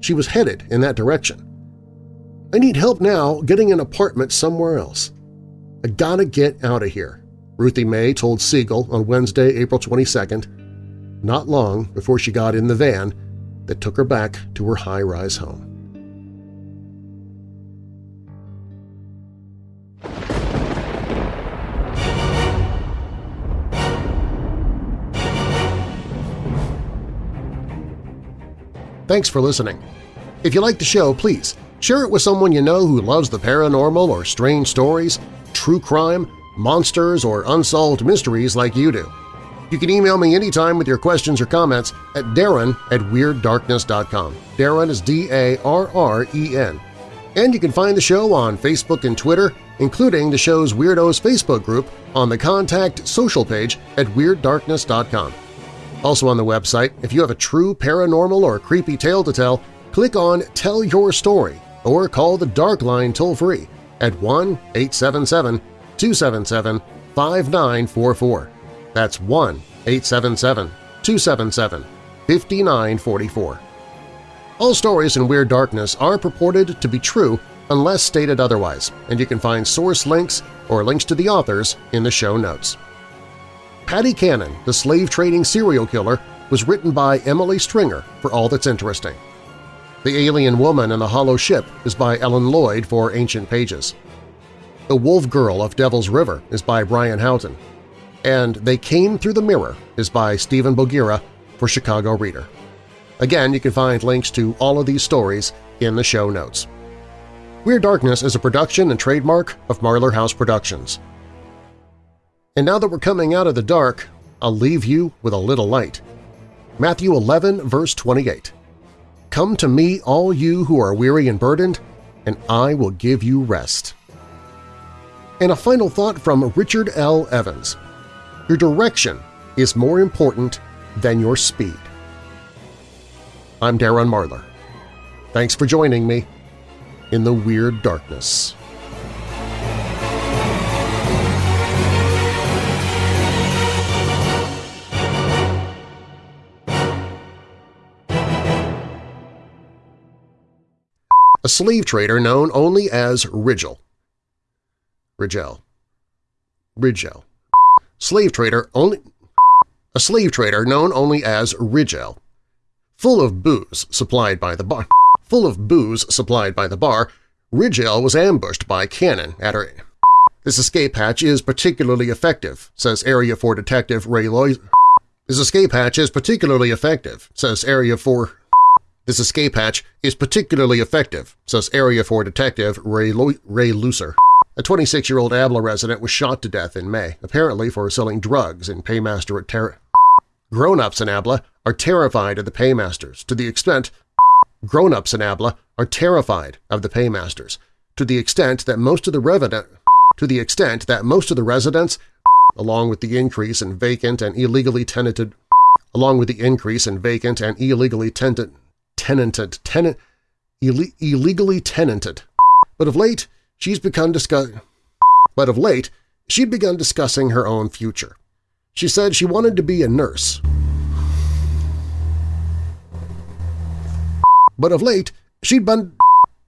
She was headed in that direction. I need help now getting an apartment somewhere else. I gotta get out of here, Ruthie Mae told Siegel on Wednesday, April 22nd, not long before she got in the van that took her back to her high-rise home. Thanks for listening. If you like the show, please share it with someone you know who loves the paranormal or strange stories, true crime, monsters, or unsolved mysteries like you do. You can email me anytime with your questions or comments at darren at WeirdDarkness.com. Darren is D-A-R-R-E-N. And you can find the show on Facebook and Twitter, including the show's Weirdos Facebook group on the Contact social page at WeirdDarkness.com. Also on the website, if you have a true paranormal or creepy tale to tell, click on Tell Your Story or call the Dark Line toll-free at 1-877-277-5944. That's 1-877-277-5944. All stories in Weird Darkness are purported to be true unless stated otherwise, and you can find source links or links to the authors in the show notes. Patty Cannon, the slave-trading serial killer, was written by Emily Stringer for All That's Interesting. The Alien Woman and the Hollow Ship is by Ellen Lloyd for Ancient Pages. The Wolf Girl of Devil's River is by Brian Houghton. And They Came Through the Mirror is by Stephen Bogira for Chicago Reader. Again, you can find links to all of these stories in the show notes. Weird Darkness is a production and trademark of Marlar House Productions. And now that we're coming out of the dark, I'll leave you with a little light. Matthew 11, verse 28. Come to me, all you who are weary and burdened, and I will give you rest. And a final thought from Richard L. Evans. Your direction is more important than your speed. I'm Darren Marlar. Thanks for joining me in the Weird Darkness. a slave trader known only as Rigel. Rigel. Rigel. Slave trader only a slave trader known only as Rigel. Full of booze supplied by the bar. Full of booze supplied by the bar, Rigel was ambushed by Cannon at her This escape hatch is particularly effective, says Area 4 Detective Ray Loy. This escape hatch is particularly effective, says Area 4. This escape hatch is particularly effective, says Area 4 Detective Ray, Lo Ray Lucer. A 26-year-old Abla resident was shot to death in May, apparently for selling drugs in Paymaster at Terra. Grown-ups in Abla are terrified of the paymasters to the extent grown-ups in Abla are terrified of the paymasters to the extent that most of the resident to the extent that most of the residents along with the increase in vacant and illegally tenanted along with the increase in vacant and illegally tenanted tenanted tenant Ill illegally tenanted but of late she's begun discuss but of late she'd begun discussing her own future. She said she wanted to be a nurse. But of late she'd been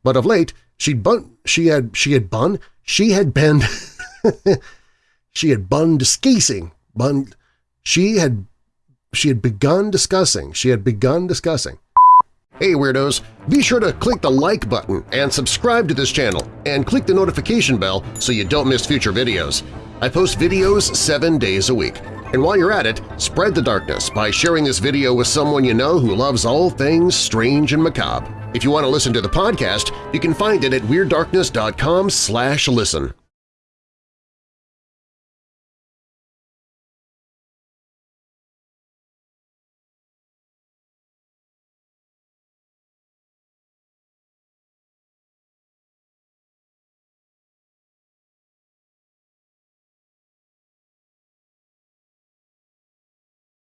but of late she'd bun she had she had bun she had been she had bun discussing bun she had she had begun discussing she had begun discussing Hey Weirdos! Be sure to click the like button and subscribe to this channel and click the notification bell so you don't miss future videos. I post videos seven days a week. And while you're at it, spread the darkness by sharing this video with someone you know who loves all things strange and macabre. If you want to listen to the podcast, you can find it at WeirdDarkness.com listen.